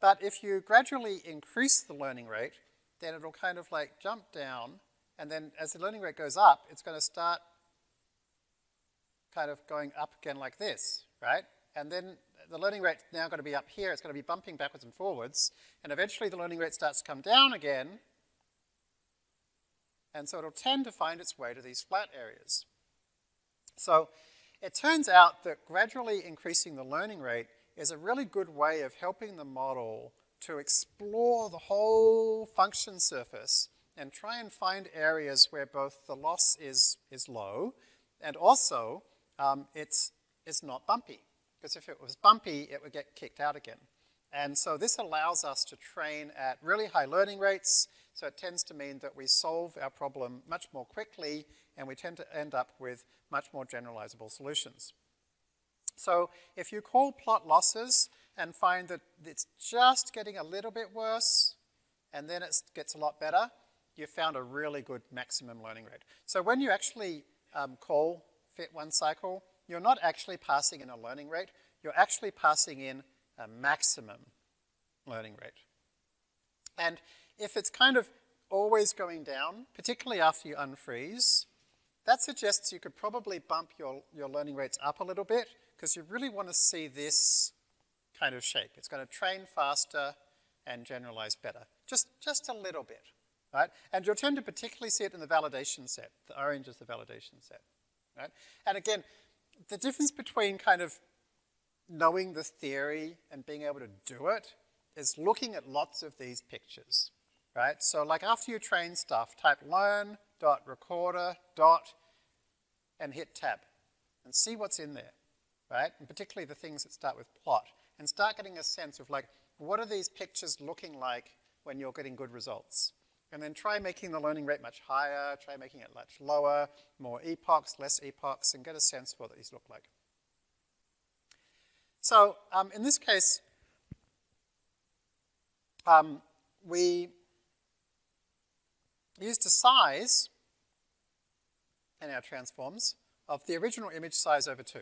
But if you gradually increase the learning rate, then it'll kind of like jump down, and then as the learning rate goes up, it's going to start kind of going up again like this, right? And then the learning rate's now going to be up here, it's going to be bumping backwards and forwards, and eventually the learning rate starts to come down again, and so it'll tend to find its way to these flat areas. So it turns out that gradually increasing the learning rate is a really good way of helping the model to explore the whole function surface and try and find areas where both the loss is, is low and also um, it's, it's not bumpy. Because if it was bumpy, it would get kicked out again. And so this allows us to train at really high learning rates, so it tends to mean that we solve our problem much more quickly and we tend to end up with much more generalizable solutions. So if you call plot losses and find that it's just getting a little bit worse and then it gets a lot better, you found a really good maximum learning rate. So when you actually um, call fit one cycle, you're not actually passing in a learning rate, you're actually passing in a maximum learning rate. And if it's kind of always going down, particularly after you unfreeze, that suggests you could probably bump your, your learning rates up a little bit because you really want to see this kind of shape. It's going to train faster and generalize better. Just, just a little bit, right? And you'll tend to particularly see it in the validation set. The orange is the validation set, right? And again, the difference between kind of knowing the theory and being able to do it is looking at lots of these pictures, right? So like after you train stuff, type learn dot recorder dot and hit tab and see what's in there, right? And particularly the things that start with plot and start getting a sense of like, what are these pictures looking like when you're getting good results? And then try making the learning rate much higher, try making it much lower, more epochs, less epochs, and get a sense for what these look like. So um, in this case, um, we used a size in our transforms of the original image size over 2.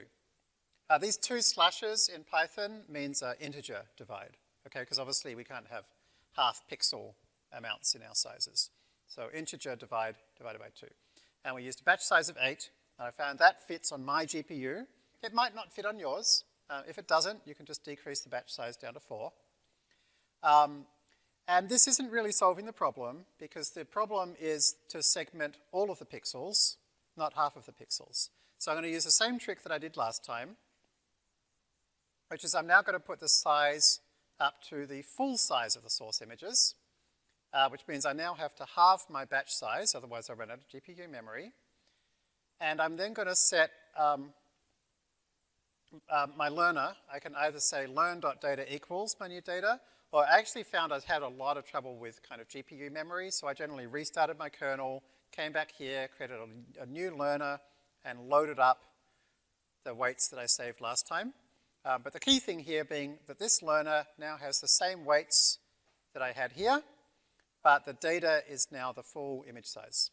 Uh, these two slashes in Python means uh, integer divide, okay, because obviously we can't have half pixel amounts in our sizes. So integer divide divided by 2. And we used a batch size of 8, and I found that fits on my GPU. It might not fit on yours. Uh, if it doesn't, you can just decrease the batch size down to 4. Um, and this isn't really solving the problem, because the problem is to segment all of the pixels, not half of the pixels. So I'm going to use the same trick that I did last time, which is I'm now going to put the size up to the full size of the source images uh, which means I now have to halve my batch size, otherwise I run out of GPU memory. And I'm then going to set um, uh, my learner. I can either say learn.data equals my new data, or I actually found I had a lot of trouble with kind of GPU memory, so I generally restarted my kernel, came back here, created a, a new learner, and loaded up the weights that I saved last time. Uh, but the key thing here being that this learner now has the same weights that I had here, but the data is now the full image size.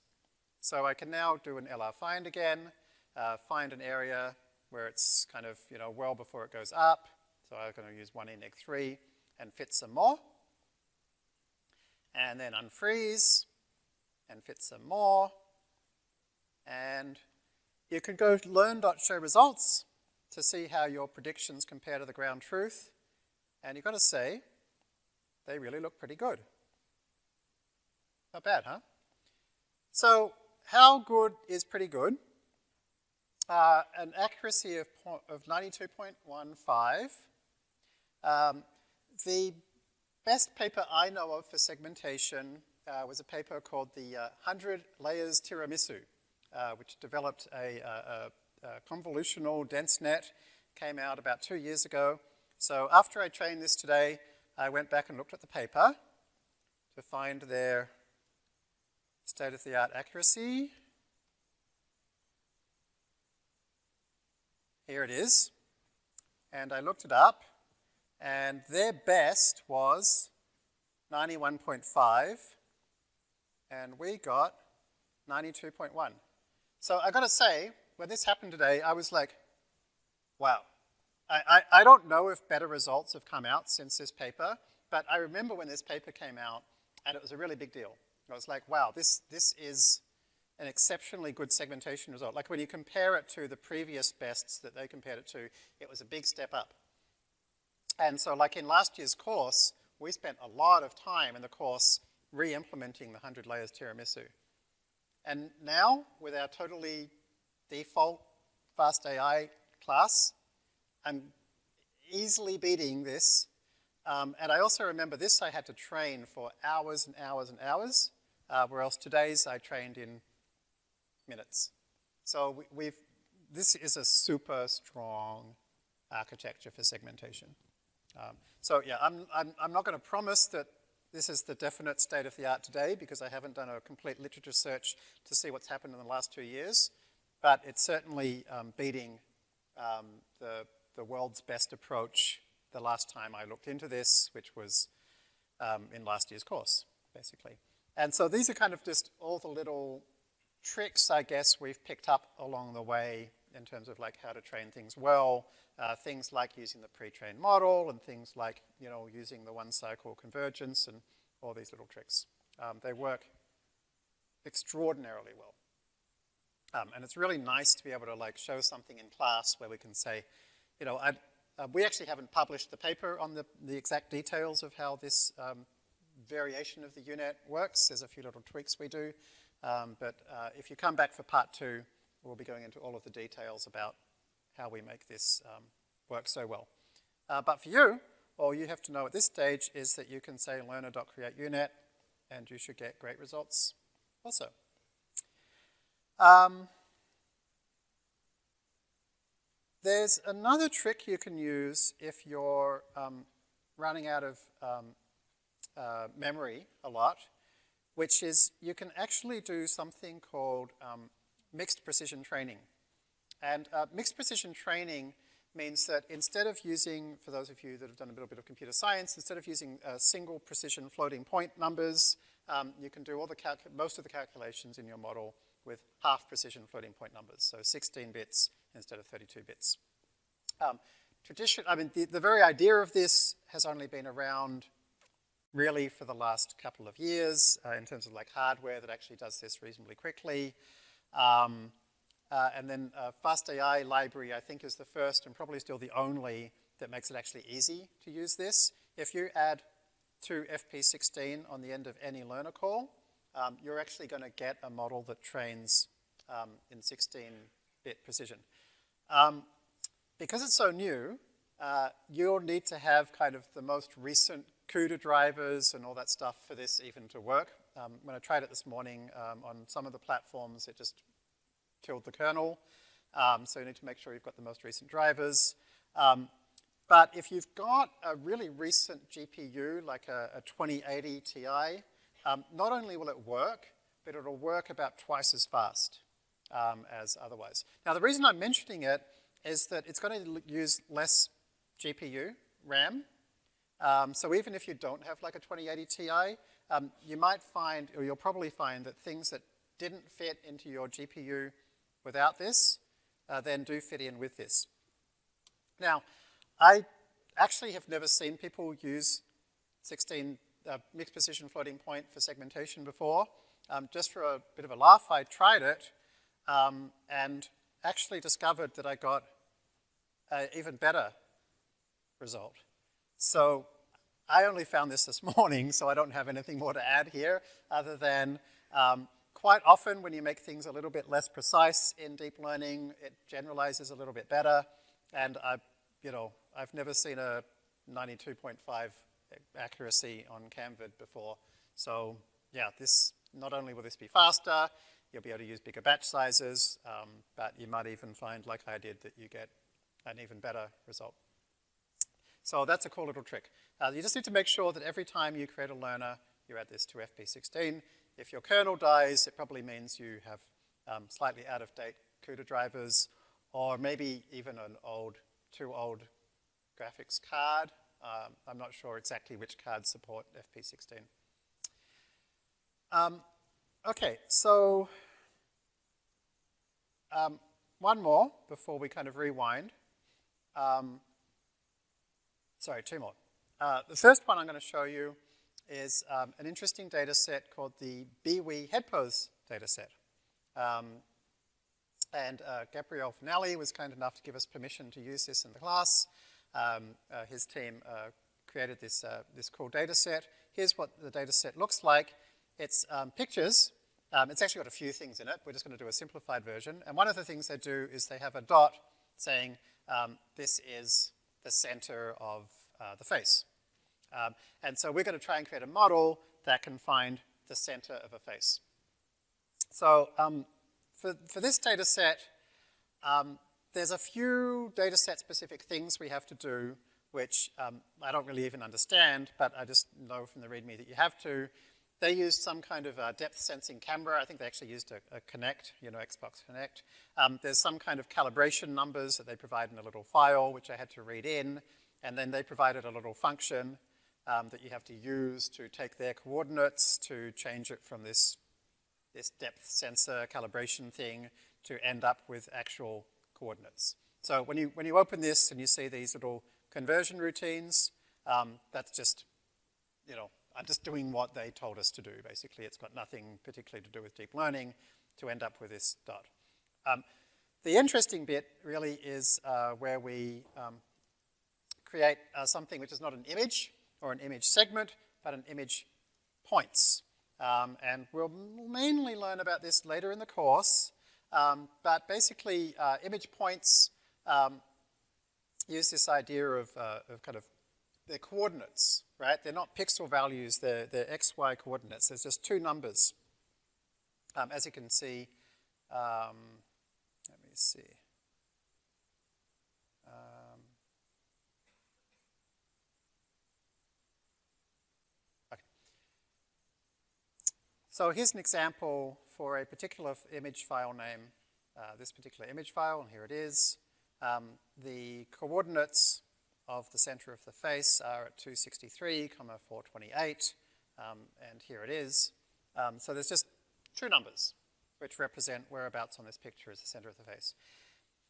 So I can now do an LR find again, uh, find an area where it's kind of, you know, well before it goes up. So I'm going to use 1 neg 3 and fit some more. And then unfreeze and fit some more. And you can go learn.show results to see how your predictions compare to the ground truth. And you've got to say, they really look pretty good. Not bad, huh? So how good is pretty good? Uh, an accuracy of, of 92.15. Um, the best paper I know of for segmentation uh, was a paper called the uh, 100 Layers Tiramisu, uh, which developed a, a, a, convolutional dense net, came out about two years ago. So after I trained this today, I went back and looked at the paper to find their state-of-the-art accuracy. Here it is. And I looked it up, and their best was 91.5, and we got 92.1. So I gotta say, when this happened today, I was like, wow. I, I, I don't know if better results have come out since this paper, but I remember when this paper came out, and it was a really big deal. I was like, wow, this, this is an exceptionally good segmentation result. Like when you compare it to the previous bests that they compared it to, it was a big step up. And so like in last year's course, we spent a lot of time in the course re-implementing the 100 layers tiramisu. And now, with our totally default fast AI class, I'm easily beating this Um, and I also remember this I had to train for hours and hours and hours, uh, whereas today's I trained in minutes. So we, we've, this is a super strong architecture for segmentation. Um, so yeah, I'm, I'm, I'm not going to promise that this is the definite state of the art today because I haven't done a complete literature search to see what's happened in the last two years, but it's certainly um, beating um, the, the world's best approach the last time I looked into this, which was um, in last year's course, basically. And so these are kind of just all the little tricks, I guess, we've picked up along the way in terms of like how to train things well, uh, things like using the pre-trained model and things like, you know, using the one cycle convergence and all these little tricks. Um, they work extraordinarily well. Um, and it's really nice to be able to like show something in class where we can say, you know, uh, we actually haven't published the paper on the, the exact details of how this um, variation of the U-Net works. There's a few little tweaks we do. Um, but uh, if you come back for part two, we'll be going into all of the details about how we make this um, work so well. Uh, but for you, all you have to know at this stage is that you can say learner.createunet and you should get great results also. Um, there's another trick you can use if you're um, running out of um, uh, memory a lot, which is you can actually do something called um, mixed precision training. And uh, mixed precision training means that instead of using, for those of you that have done a little bit of computer science, instead of using uh, single precision floating point numbers, um, you can do all the most of the calculations in your model with half precision floating point numbers, so 16 bits instead of 32 bits. Um, tradition, I mean, the, the very idea of this has only been around really for the last couple of years uh, in terms of like hardware that actually does this reasonably quickly. Um, uh, and then uh, FastAI library, I think, is the first and probably still the only that makes it actually easy to use this. If you add to FP16 on the end of any learner call, um, you're actually going to get a model that trains um, in 16-bit precision. Um, because it's so new, uh, you'll need to have kind of the most recent CUDA drivers and all that stuff for this even to work. Um, when I tried it this morning um, on some of the platforms, it just killed the kernel. Um, so you need to make sure you've got the most recent drivers. Um, but if you've got a really recent GPU, like a, a 2080 Ti, um, not only will it work, but it'll work about twice as fast um, as otherwise. Now the reason I'm mentioning it is that it's going to use less GPU, RAM, um, so even if you don't have like a 2080 Ti, um, you might find, or you'll probably find that things that didn't fit into your GPU without this, uh, then do fit in with this. Now, I actually have never seen people use 16 uh, mixed precision floating point for segmentation before. Um, just for a bit of a laugh, I tried it um, and actually discovered that I got an even better result. So I only found this this morning, so I don't have anything more to add here other than um, quite often when you make things a little bit less precise in deep learning, it generalizes a little bit better. And I, you know, I've never seen a 92.5 accuracy on CamVid before. So yeah, this, not only will this be faster, you'll be able to use bigger batch sizes, um, but you might even find, like I did, that you get an even better result. So that's a cool little trick. Uh, you just need to make sure that every time you create a learner, you add this to FP16. If your kernel dies, it probably means you have um, slightly out-of-date CUDA drivers, or maybe even an old, too old graphics card. Um, I'm not sure exactly which cards support FP16. Um, okay, so um, one more before we kind of rewind. Um, sorry, two more. Uh, the first one I'm going to show you is um, an interesting data set called the BIWI headpose data set. Um, and uh, Gabriele Fanelli was kind enough to give us permission to use this in the class. Um, uh, his team uh, created this, uh, this cool data set. Here's what the data set looks like. It's um, pictures. Um, it's actually got a few things in it. We're just going to do a simplified version. And one of the things they do is they have a dot saying um, this is the center of uh, the face. Um, and so we're going to try and create a model that can find the center of a face. So um, for, for this data set, um, there's a few data set specific things we have to do which um, I don't really even understand, but I just know from the README that you have to. They used some kind of uh, depth sensing camera. I think they actually used a, a Kinect, you know, Xbox Kinect. Um, there's some kind of calibration numbers that they provide in a little file, which I had to read in. And then they provided a little function um, that you have to use to take their coordinates to change it from this, this depth sensor calibration thing to end up with actual coordinates. So when you, when you open this and you see these little conversion routines, um, that's just, you know, I'm just doing what they told us to do, basically. It's got nothing particularly to do with deep learning to end up with this dot. Um, the interesting bit really is uh, where we um, create uh, something which is not an image or an image segment, but an image points. Um, and we'll mainly learn about this later in the course, um, but basically uh, image points um, use this idea of, uh, of kind of their coordinates, right? They're not pixel values, they're, they're x, y coordinates. There's just two numbers. Um, as you can see, um, let me see. Um, okay. So here's an example for a particular image file name, uh, this particular image file, and here it is. Um, the coordinates of the center of the face are at 263, comma 428, um, and here it is. Um, so there's just two numbers which represent whereabouts on this picture is the center of the face.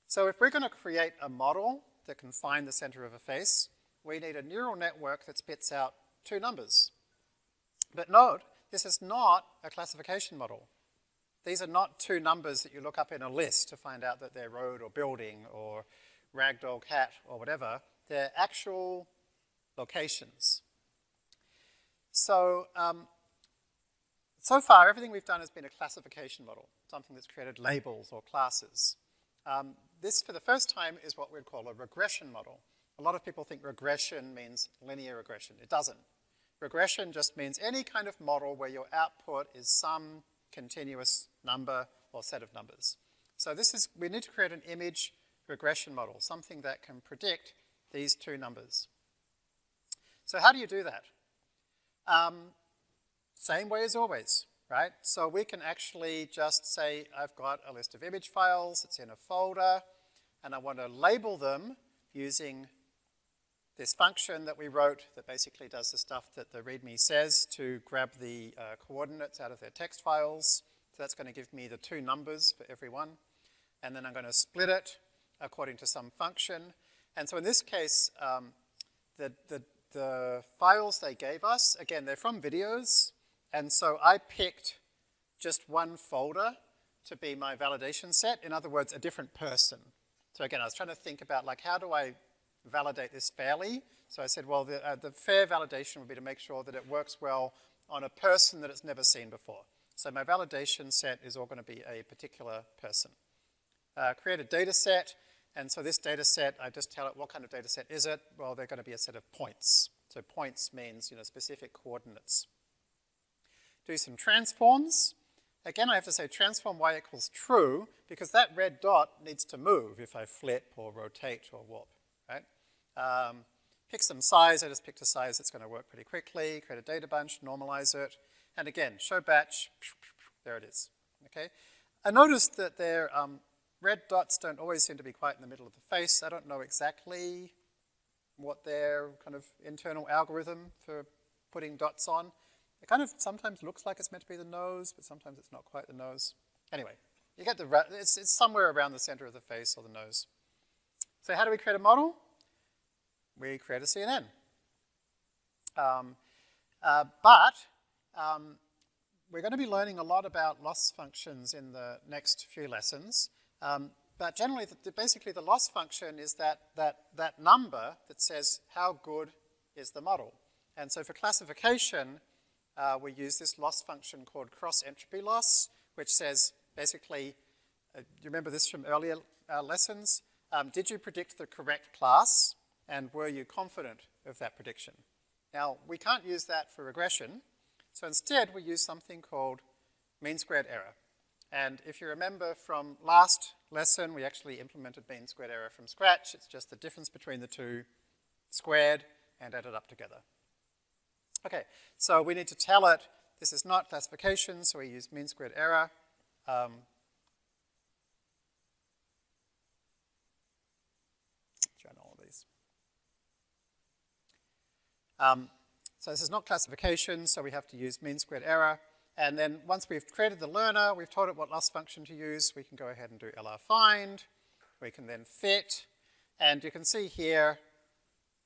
So if we're going to create a model that can find the center of a face, we need a neural network that spits out two numbers. But note, this is not a classification model. These are not two numbers that you look up in a list to find out that they're road or building or ragdoll cat or whatever. They're actual locations. So, um, so far everything we've done has been a classification model, something that's created labels or classes. Um, this, for the first time, is what we'd call a regression model. A lot of people think regression means linear regression. It doesn't. Regression just means any kind of model where your output is some continuous number or set of numbers. So this is, we need to create an image regression model, something that can predict these two numbers. So how do you do that? Um, same way as always, right? So we can actually just say, I've got a list of image files, it's in a folder, and I want to label them using this function that we wrote that basically does the stuff that the README says to grab the uh, coordinates out of their text files. So that's going to give me the two numbers for every one. And then I'm going to split it according to some function. And so in this case, um, the, the, the files they gave us, again, they're from videos. And so I picked just one folder to be my validation set. In other words, a different person. So again, I was trying to think about like, how do I validate this fairly. So I said, well, the, uh, the fair validation would be to make sure that it works well on a person that it's never seen before. So my validation set is all going to be a particular person. Uh, create a data set, and so this data set, I just tell it what kind of data set is it? Well, they're going to be a set of points. So points means, you know, specific coordinates. Do some transforms. Again, I have to say transform y equals true, because that red dot needs to move if I flip or rotate or warp, right? Um, pick some size, I just picked a size that's gonna work pretty quickly, create a data bunch, normalize it, and again, show batch, there it is, okay? I noticed that their um, red dots don't always seem to be quite in the middle of the face. I don't know exactly what their kind of internal algorithm for putting dots on. It kind of sometimes looks like it's meant to be the nose, but sometimes it's not quite the nose. Anyway, you get the, it's, it's somewhere around the center of the face or the nose. So how do we create a model? we create a CNN. Um, uh, but um, we're going to be learning a lot about loss functions in the next few lessons. Um, but generally, the, the, basically the loss function is that, that, that number that says how good is the model. And so for classification, uh, we use this loss function called cross entropy loss, which says basically, uh, you remember this from earlier uh, lessons? Um, did you predict the correct class? and were you confident of that prediction? Now, we can't use that for regression, so instead we use something called mean squared error. And if you remember from last lesson, we actually implemented mean squared error from scratch. It's just the difference between the two squared and added up together. Okay, so we need to tell it this is not classification, so we use mean squared error. Um, all these. Um, so this is not classification, so we have to use mean squared error. And then once we've created the learner, we've told it what loss function to use, we can go ahead and do LR find. We can then fit. And you can see here,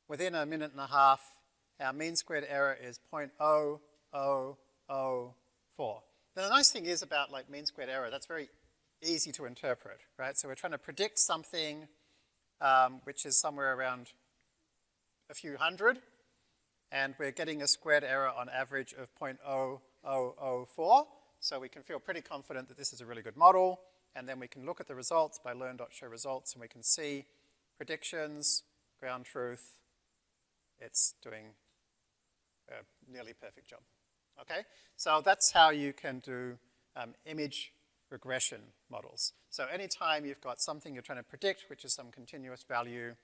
within a minute and a half, our mean squared error is 0.0004. Now the nice thing is about like mean squared error, that's very easy to interpret, right? So we're trying to predict something um, which is somewhere around a few hundred, and we're getting a squared error on average of 0.0004, so we can feel pretty confident that this is a really good model, and then we can look at the results by learn.show results, and we can see predictions, ground truth, it's doing a nearly perfect job. Okay, so that's how you can do um, image regression models. So anytime you've got something you're trying to predict, which is some continuous value,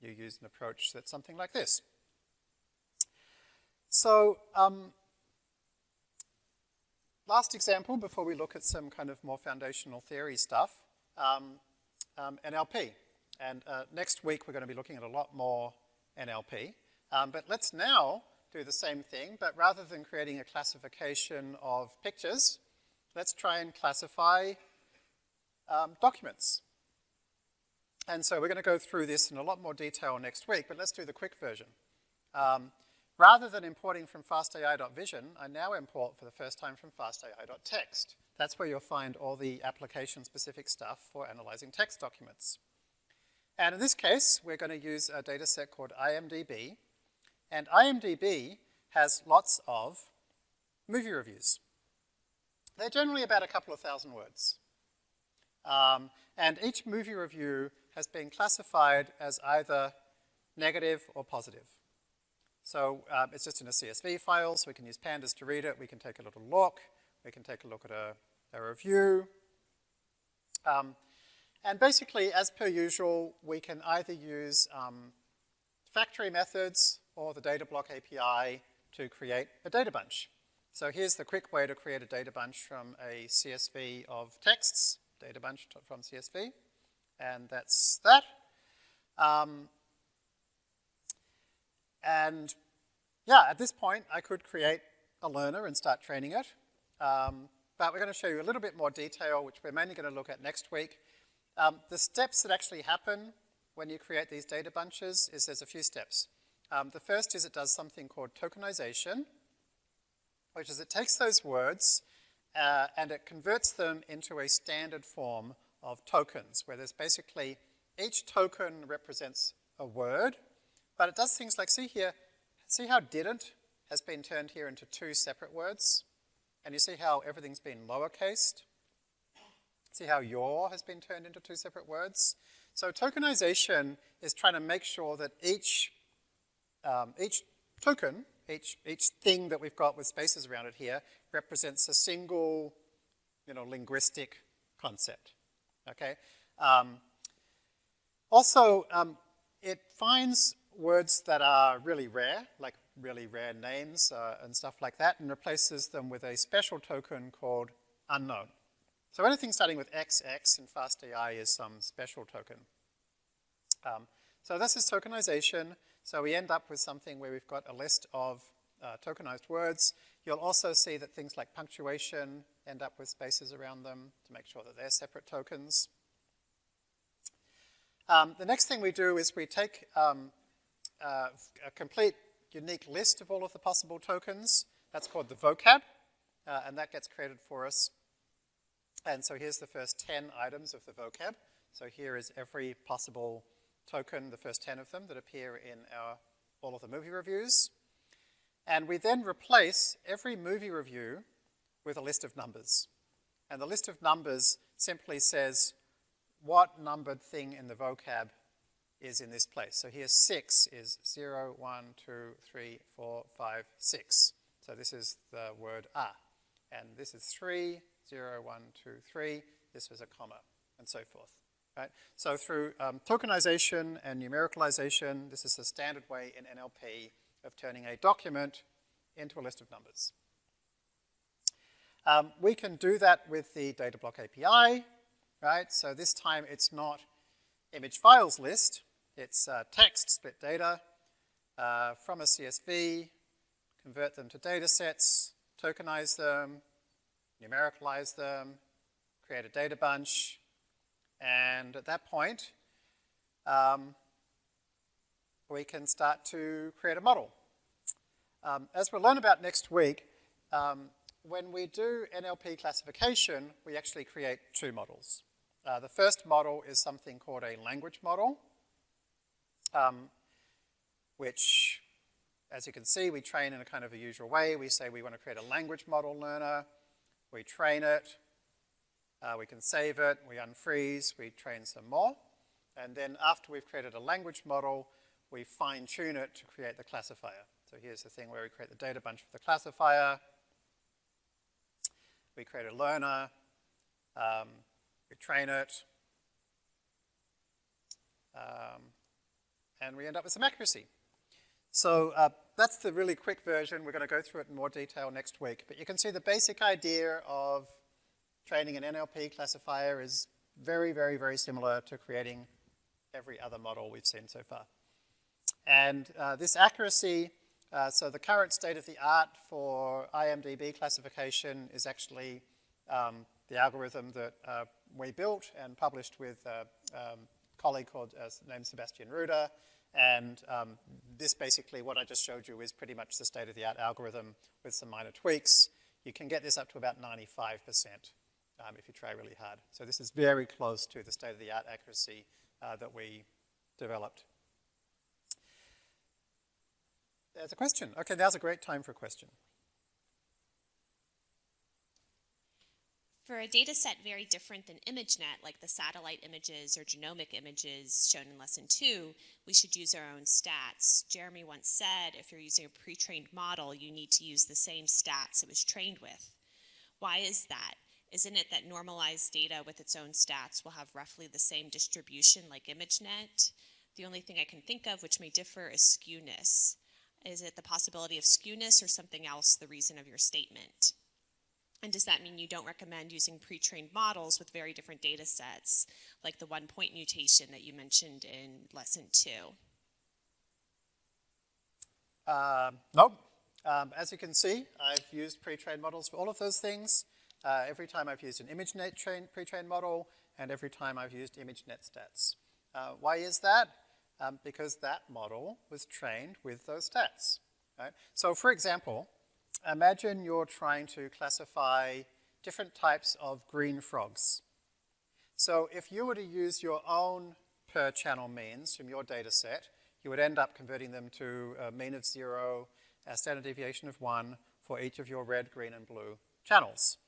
you use an approach that's something like this. So um, last example before we look at some kind of more foundational theory stuff, um, um, NLP. And uh, next week we're going to be looking at a lot more NLP. Um, but let's now do the same thing, but rather than creating a classification of pictures, let's try and classify um, documents. And so we're going to go through this in a lot more detail next week, but let's do the quick version. Um, rather than importing from fastai.vision, I now import for the first time from fastai.text. That's where you'll find all the application-specific stuff for analyzing text documents. And in this case, we're going to use a data set called IMDb. And IMDb has lots of movie reviews. They're generally about a couple of thousand words. Um, and each movie review has been classified as either negative or positive. So um, it's just in a CSV file, so we can use pandas to read it. We can take a little look. We can take a look at a, a review. Um, and basically, as per usual, we can either use um, factory methods or the data block API to create a data bunch. So here's the quick way to create a data bunch from a CSV of texts, data bunch from CSV, and that's that. Um, and yeah, at this point, I could create a learner and start training it. Um, but we're going to show you a little bit more detail, which we're mainly going to look at next week. Um, the steps that actually happen when you create these data bunches is there's a few steps. Um, the first is it does something called tokenization, which is it takes those words uh, and it converts them into a standard form of tokens, where there's basically each token represents a word, but it does things like, see here, see how didn't has been turned here into two separate words? And you see how everything's been lowercased? See how your has been turned into two separate words? So tokenization is trying to make sure that each, um, each token each, each thing that we've got with spaces around it here represents a single, you know, linguistic concept, okay? Um, also, um, it finds words that are really rare, like really rare names uh, and stuff like that, and replaces them with a special token called unknown. So anything starting with XX in FastAI is some special token. Um, so this is tokenization. So we end up with something where we've got a list of uh, tokenized words. You'll also see that things like punctuation end up with spaces around them to make sure that they're separate tokens. Um, the next thing we do is we take um, uh, a complete unique list of all of the possible tokens. That's called the vocab, uh, and that gets created for us. And so here's the first 10 items of the vocab. So here is every possible token, the first 10 of them that appear in our, all of the movie reviews. And we then replace every movie review with a list of numbers. And the list of numbers simply says what numbered thing in the vocab is in this place. So here 6 is 0, 1, 2, 3, 4, 5, 6. So this is the word a. And this is 3, 0, 1, 2, 3. This was a comma, and so forth. Right? So through um, tokenization and numericalization, this is the standard way in NLP of turning a document into a list of numbers. Um, we can do that with the data block API, right? So this time it's not image files list, it's uh, text, split data uh, from a CSV, convert them to data sets, tokenize them, numericalize them, create a data bunch, and at that point, um, we can start to create a model. Um, as we'll learn about next week, um, when we do NLP classification, we actually create two models. Uh, the first model is something called a language model, um, which, as you can see, we train in a kind of a usual way. We say we want to create a language model learner, we train it, uh, we can save it, we unfreeze, we train some more, and then after we've created a language model, we fine tune it to create the classifier. So here's the thing where we create the data bunch for the classifier, we create a learner, um, we train it, um, and we end up with some accuracy. So uh, that's the really quick version. We're going to go through it in more detail next week. But you can see the basic idea of training an NLP classifier is very, very, very similar to creating every other model we've seen so far. And uh, this accuracy, uh, so the current state of the art for IMDB classification is actually um, the algorithm that uh, we built and published with a um, colleague called uh, named Sebastian Ruder. And um, this basically, what I just showed you, is pretty much the state-of-the-art algorithm with some minor tweaks. You can get this up to about 95% um, if you try really hard. So this is very close to the state-of-the-art accuracy uh, that we developed. There's a question. Okay, now's a great time for a question. For a data set very different than ImageNet, like the satellite images or genomic images shown in lesson two, we should use our own stats. Jeremy once said, if you're using a pre-trained model, you need to use the same stats it was trained with. Why is that? Isn't it that normalized data with its own stats will have roughly the same distribution like ImageNet? The only thing I can think of which may differ is skewness. Is it the possibility of skewness or something else the reason of your statement? And does that mean you don't recommend using pre-trained models with very different data sets, like the one point mutation that you mentioned in lesson two? Uh, nope. Um, as you can see, I've used pre-trained models for all of those things. Uh, every time I've used an ImageNet pre-trained model, and every time I've used ImageNet stats. Uh, why is that? Um, because that model was trained with those stats. Right? So for example, imagine you're trying to classify different types of green frogs. So if you were to use your own per channel means from your data set, you would end up converting them to a mean of zero, a standard deviation of one for each of your red, green, and blue channels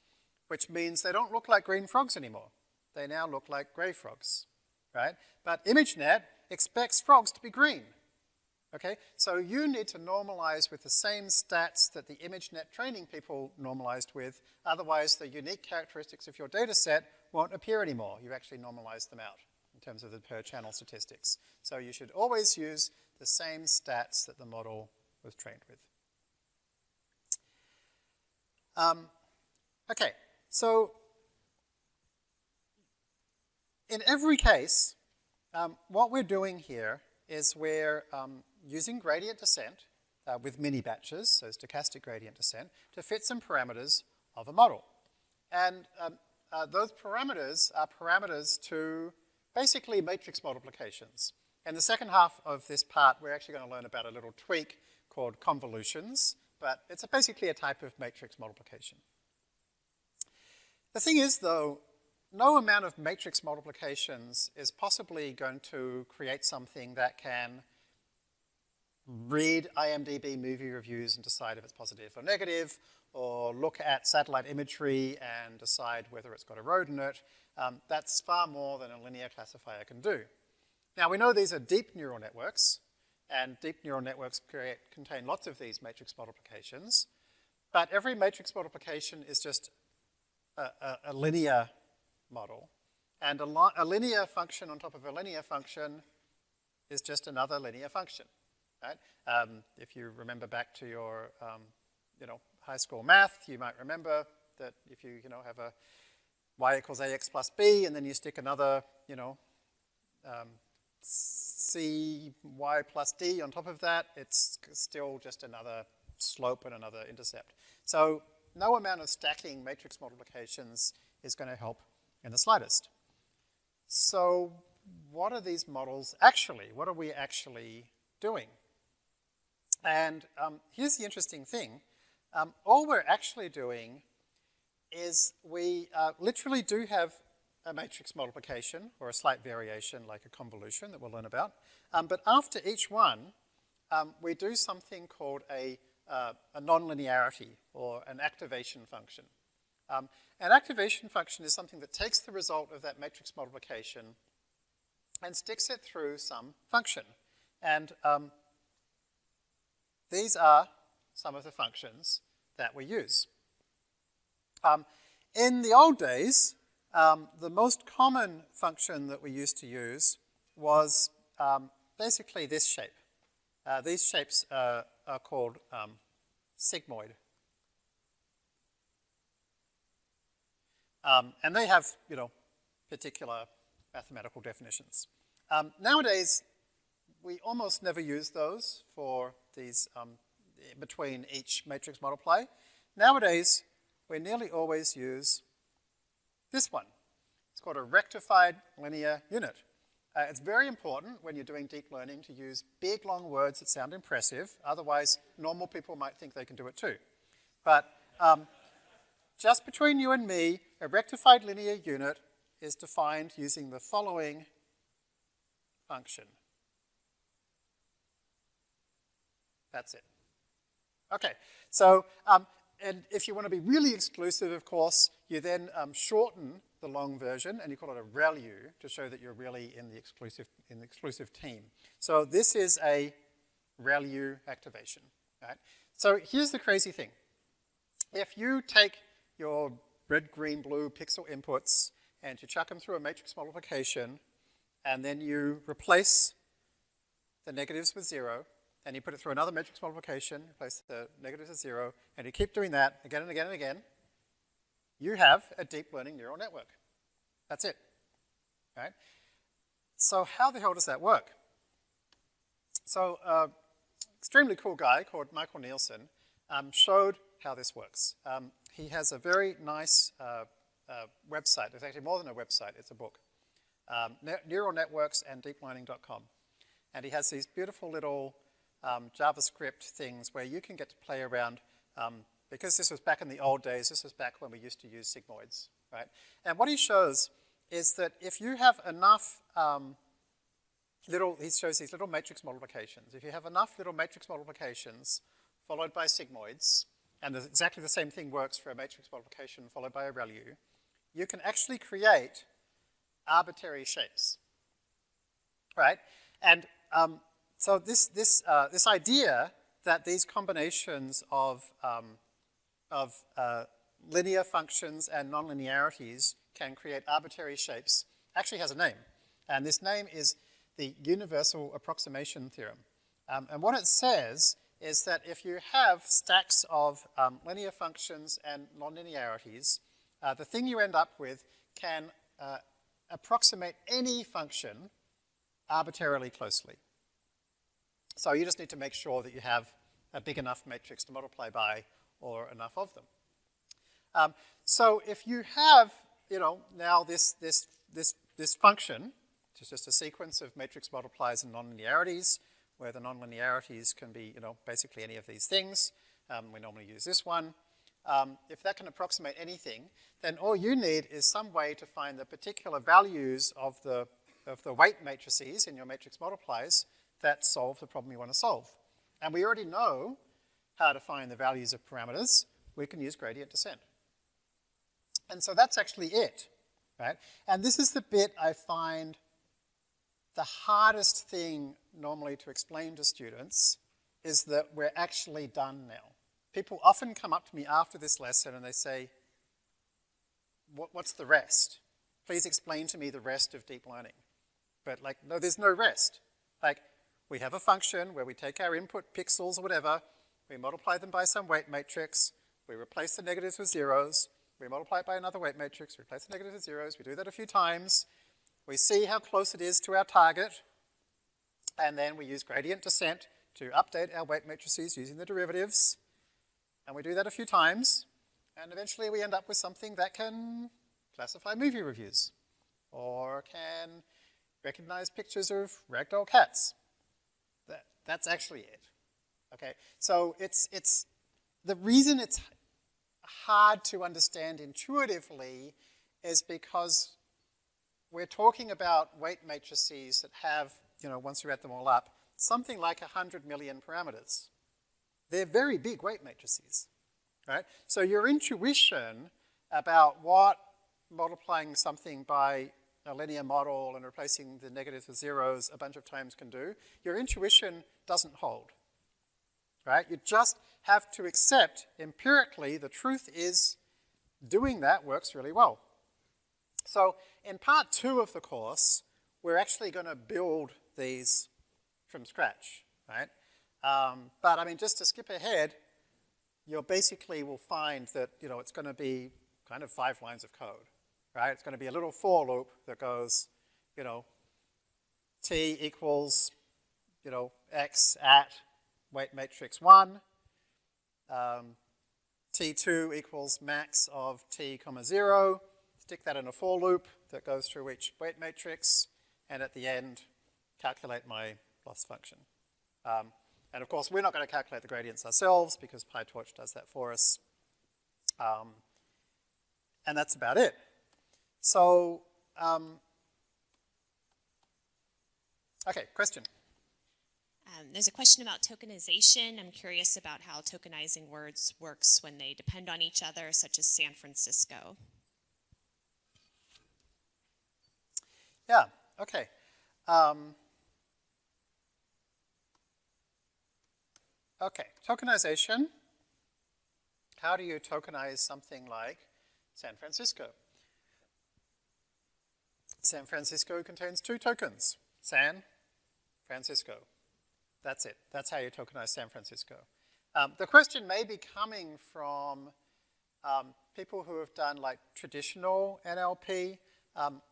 which means they don't look like green frogs anymore. They now look like gray frogs, right? But ImageNet expects frogs to be green, okay? So you need to normalize with the same stats that the ImageNet training people normalized with, otherwise the unique characteristics of your data set won't appear anymore. You've actually normalize them out in terms of the per channel statistics. So you should always use the same stats that the model was trained with. Um, okay, so in every case, um, what we're doing here is we're um, using gradient descent uh, with mini batches, so stochastic gradient descent, to fit some parameters of a model. And um, uh, those parameters are parameters to basically matrix multiplications. In the second half of this part, we're actually going to learn about a little tweak called convolutions, but it's a basically a type of matrix multiplication. The thing is, though, no amount of matrix multiplications is possibly going to create something that can read IMDb movie reviews and decide if it's positive or negative, or look at satellite imagery and decide whether it's got a road in it. Um, that's far more than a linear classifier can do. Now we know these are deep neural networks, and deep neural networks create, contain lots of these matrix multiplications, but every matrix multiplication is just a, a, a linear model. And a, a, linear function on top of a linear function is just another linear function, right? Um, if you remember back to your, um, you know, high school math, you might remember that if you, you know, have a y equals ax plus b, and then you stick another, you know, um, c y plus d on top of that, it's still just another slope and another intercept. So no amount of stacking matrix multiplications is going to help in the slightest. So what are these models actually? What are we actually doing? And um, here's the interesting thing. Um, all we're actually doing is we uh, literally do have a matrix multiplication or a slight variation like a convolution that we'll learn about. Um, but after each one, um, we do something called a, uh, a nonlinearity or an activation function. Um, an activation function is something that takes the result of that matrix multiplication and sticks it through some function. And um, these are some of the functions that we use. Um, in the old days, um, the most common function that we used to use was um, basically this shape. Uh, these shapes uh, are called um, sigmoid. Um, and they have, you know, particular mathematical definitions. Um, nowadays, we almost never use those for these um, between each matrix multiply. Nowadays, we nearly always use this one. It's called a rectified linear unit. Uh, it's very important when you're doing deep learning to use big, long words that sound impressive. Otherwise, normal people might think they can do it too. But um, just between you and me, a rectified linear unit is defined using the following function. That's it. Okay, so um, and if you want to be really exclusive, of course, you then um, shorten the long version and you call it a ReLU to show that you're really in the exclusive, in the exclusive team. So this is a ReLU activation, right? So here's the crazy thing. If you take your red, green, blue pixel inputs and you chuck them through a matrix multiplication and then you replace the negatives with zero and you put it through another matrix multiplication, replace the negatives with zero, and you keep doing that again and again and again, you have a deep learning neural network. That's it, right? So how the hell does that work? So uh, extremely cool guy called Michael Nielsen um, showed how this works. Um, he has a very nice uh, uh, website. It's actually more than a website, it's a book. Um, ne. And he has these beautiful little um, JavaScript things where you can get to play around um, because this was back in the old days, this was back when we used to use sigmoids, right? And what he shows is that if you have enough um, little, he shows these little matrix multiplications. If you have enough little matrix multiplications followed by sigmoids, and exactly the same thing works for a matrix multiplication followed by a ReLU, you can actually create arbitrary shapes, right? And um, so this, this, uh, this idea that these combinations of, um, of uh, linear functions and nonlinearities can create arbitrary shapes actually has a name. And this name is the universal approximation theorem. Um, and what it says is that if you have stacks of um, linear functions and nonlinearities, uh, the thing you end up with can uh, approximate any function arbitrarily closely. So you just need to make sure that you have a big enough matrix to multiply by or enough of them. Um, so if you have, you know, now this, this, this, this function, which is just a sequence of matrix multipliers and nonlinearities, where the nonlinearities can be, you know, basically any of these things. Um, we normally use this one. Um, if that can approximate anything, then all you need is some way to find the particular values of the, of the weight matrices in your matrix multipliers that solve the problem you want to solve. And we already know how to find the values of parameters. We can use gradient descent. And so that's actually it, right? And this is the bit I find the hardest thing normally to explain to students is that we're actually done now. People often come up to me after this lesson and they say, what, what's the rest? Please explain to me the rest of deep learning. But like, no, there's no rest. Like, we have a function where we take our input pixels or whatever, we multiply them by some weight matrix, we replace the negatives with zeros, we multiply it by another weight matrix, replace the negatives with zeros, we do that a few times, we see how close it is to our target, and then we use gradient descent to update our weight matrices using the derivatives, and we do that a few times, and eventually we end up with something that can classify movie reviews, or can recognize pictures of ragdoll cats. That, that's actually it. Okay, so it's, it's, the reason it's hard to understand intuitively is because we're talking about weight matrices that have, you know, once you add them all up, something like 100 million parameters. They're very big weight matrices, right? So your intuition about what multiplying something by a linear model and replacing the negatives with zeros a bunch of times can do, your intuition doesn't hold, right? You just have to accept empirically the truth is doing that works really well. So in part two of the course, we're actually going to build these from scratch, right? Um, but I mean, just to skip ahead, you basically will find that, you know, it's going to be kind of five lines of code right? It's going to be a little for loop that goes, you know, t equals, you know, x at weight matrix 1, um, t2 equals max of t comma 0, stick that in a for loop that goes through each weight matrix, and at the end, calculate my loss function. Um, and of course, we're not going to calculate the gradients ourselves because PyTorch does that for us. Um, and that's about it. So, um, okay, question. Um, there's a question about tokenization. I'm curious about how tokenizing words works when they depend on each other, such as San Francisco. Yeah, okay. Um, okay, tokenization. How do you tokenize something like San Francisco? San Francisco contains two tokens, San Francisco. That's it. That's how you tokenize San Francisco. Um, the question may be coming from um, people who have done like traditional NLP, um,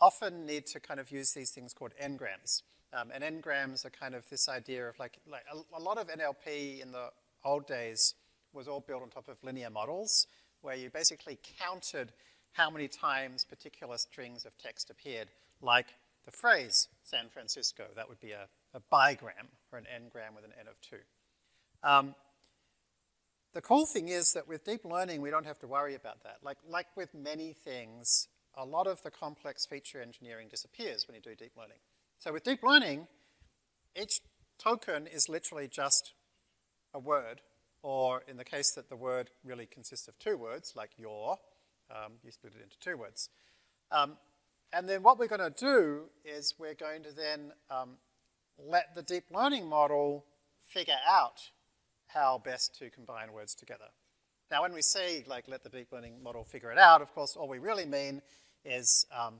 often need to kind of use these things called n-grams. Um, and n-grams are kind of this idea of like, like a, a lot of NLP in the old days was all built on top of linear models, where you basically counted how many times particular strings of text appeared, like the phrase San Francisco. That would be a, a bigram or an n-gram with an n of 2. Um, the cool thing is that with deep learning, we don't have to worry about that. Like, like with many things, a lot of the complex feature engineering disappears when you do deep learning. So with deep learning, each token is literally just a word, or in the case that the word really consists of two words, like your, um, you split it into two words. Um, and then what we're going to do is we're going to then um, let the deep learning model figure out how best to combine words together. Now, when we say, like, let the deep learning model figure it out, of course, all we really mean is um,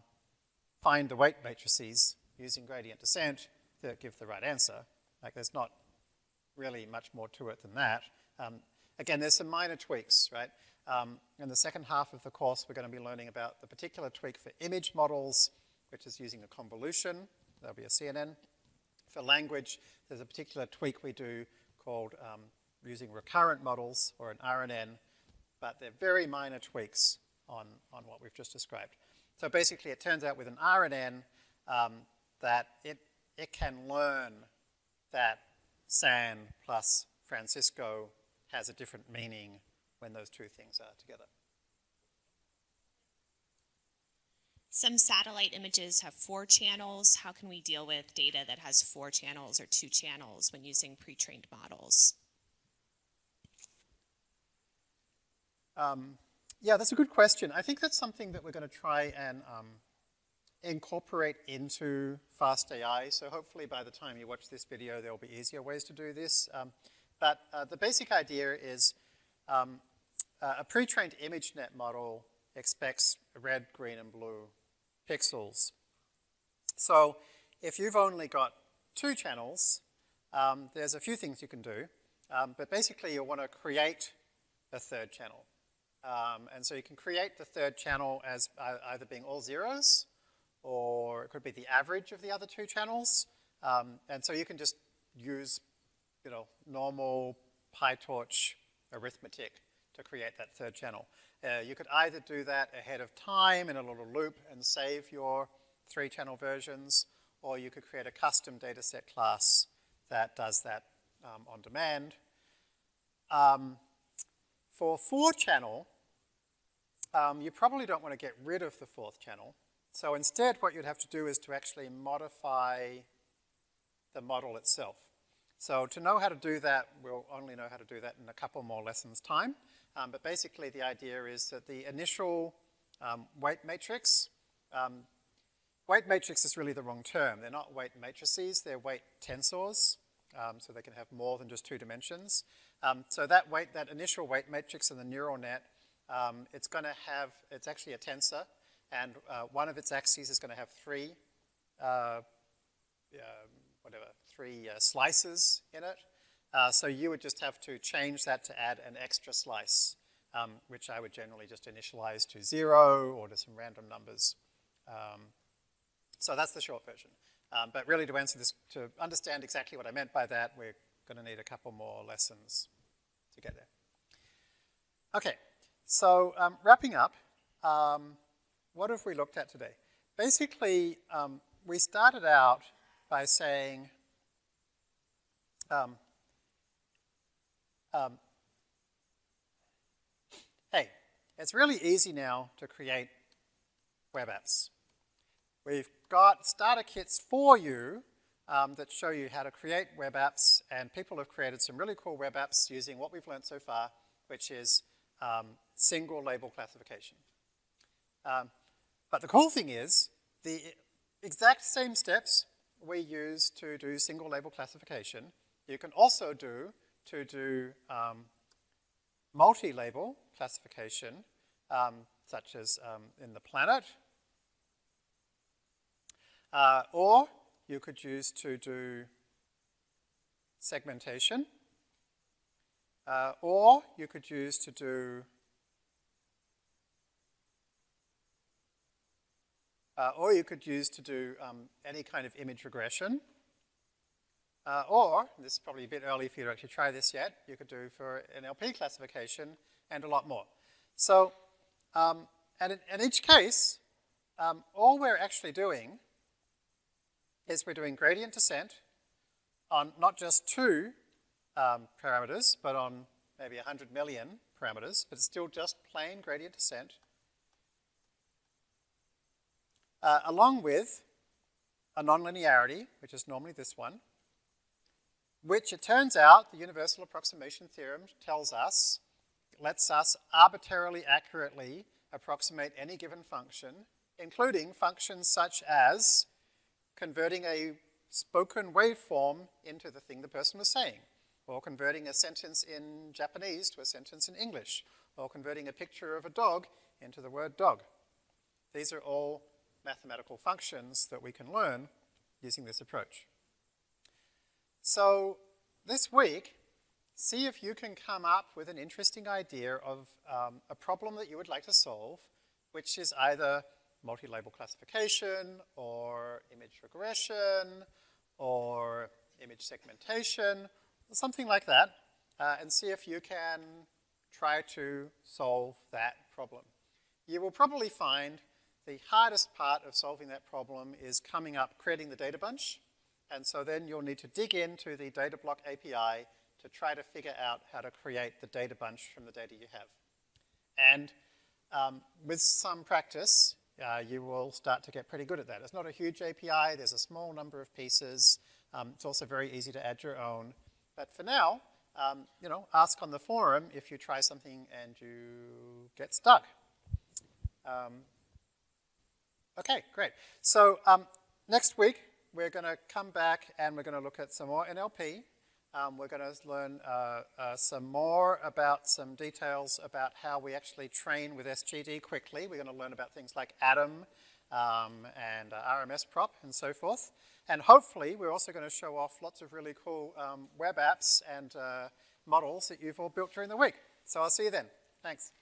find the weight matrices using gradient descent that give the right answer. Like, there's not really much more to it than that. Um, again, there's some minor tweaks, right? Um, in the second half of the course, we're going to be learning about the particular tweak for image models, which is using a convolution. That'll be a CNN. For language, there's a particular tweak we do called um, using recurrent models or an RNN, but they're very minor tweaks on, on what we've just described. So basically, it turns out with an RNN um, that it, it can learn that San plus Francisco has a different meaning when those two things are together. Some satellite images have four channels. How can we deal with data that has four channels or two channels when using pre-trained models? Um, yeah, that's a good question. I think that's something that we're going to try and um, incorporate into FastAI. So hopefully by the time you watch this video, there'll be easier ways to do this. Um, but uh, the basic idea is um, uh, a pre-trained ImageNet model expects red, green, and blue pixels. So if you've only got two channels, um, there's a few things you can do. Um, but basically, you want to create a third channel. Um, and so you can create the third channel as uh, either being all zeros, or it could be the average of the other two channels. Um, and so you can just use, you know, normal PyTorch arithmetic to create that third channel. Uh, you could either do that ahead of time in a little loop and save your three channel versions, or you could create a custom dataset class that does that um, on demand. Um, for four channel, um, you probably don't want to get rid of the fourth channel. So instead, what you'd have to do is to actually modify the model itself. So to know how to do that, we'll only know how to do that in a couple more lessons time. Um, but basically the idea is that the initial um, weight matrix, um, weight matrix is really the wrong term. They're not weight matrices, they're weight tensors. Um, so they can have more than just two dimensions. Um, so that weight, that initial weight matrix in the neural net, um, it's going to have, it's actually a tensor, and uh, one of its axes is going to have three, uh, whatever, three uh, slices in it. Uh, so you would just have to change that to add an extra slice, um, which I would generally just initialize to zero or to some random numbers. Um, so that's the short version. Um, but really to answer this, to understand exactly what I meant by that, we're going to need a couple more lessons to get there. Okay, so um, wrapping up, um, what have we looked at today? Basically, um, we started out by saying, um, um, hey, it's really easy now to create web apps. We've got starter kits for you um, that show you how to create web apps, and people have created some really cool web apps using what we've learned so far, which is um, single label classification. Um, but the cool thing is, the exact same steps we use to do single label classification, you can also do to do um, multi-label classification, um, such as um, in the planet, uh, or you could use to do segmentation, uh, or you could use to do uh, or you could use to do um, any kind of image regression. Uh, or, this is probably a bit early for you to actually try this yet, you could do for NLP classification and a lot more. So, um, and in, in, each case, um, all we're actually doing is we're doing gradient descent on not just two um, parameters, but on maybe 100 million parameters, but it's still just plain gradient descent, uh, along with a nonlinearity, which is normally this one, which it turns out the universal approximation theorem tells us, lets us arbitrarily accurately approximate any given function, including functions such as converting a spoken waveform into the thing the person was saying, or converting a sentence in Japanese to a sentence in English, or converting a picture of a dog into the word dog. These are all mathematical functions that we can learn using this approach. So this week, see if you can come up with an interesting idea of um, a problem that you would like to solve, which is either multi-label classification or image regression or image segmentation, something like that, uh, and see if you can try to solve that problem. You will probably find the hardest part of solving that problem is coming up, creating the data bunch, and so then you'll need to dig into the data block API to try to figure out how to create the data bunch from the data you have. And um, with some practice, uh, you will start to get pretty good at that. It's not a huge API, there's a small number of pieces. Um, it's also very easy to add your own. But for now, um, you know, ask on the forum if you try something and you get stuck. Um, Okay, great. So um, next week we're going to come back and we're going to look at some more NLP. Um, we're going to learn uh, uh, some more about some details about how we actually train with SGD quickly. We're going to learn about things like Adam um, and uh, RMS prop and so forth. And hopefully we're also going to show off lots of really cool um, web apps and uh, models that you've all built during the week. So I'll see you then. Thanks.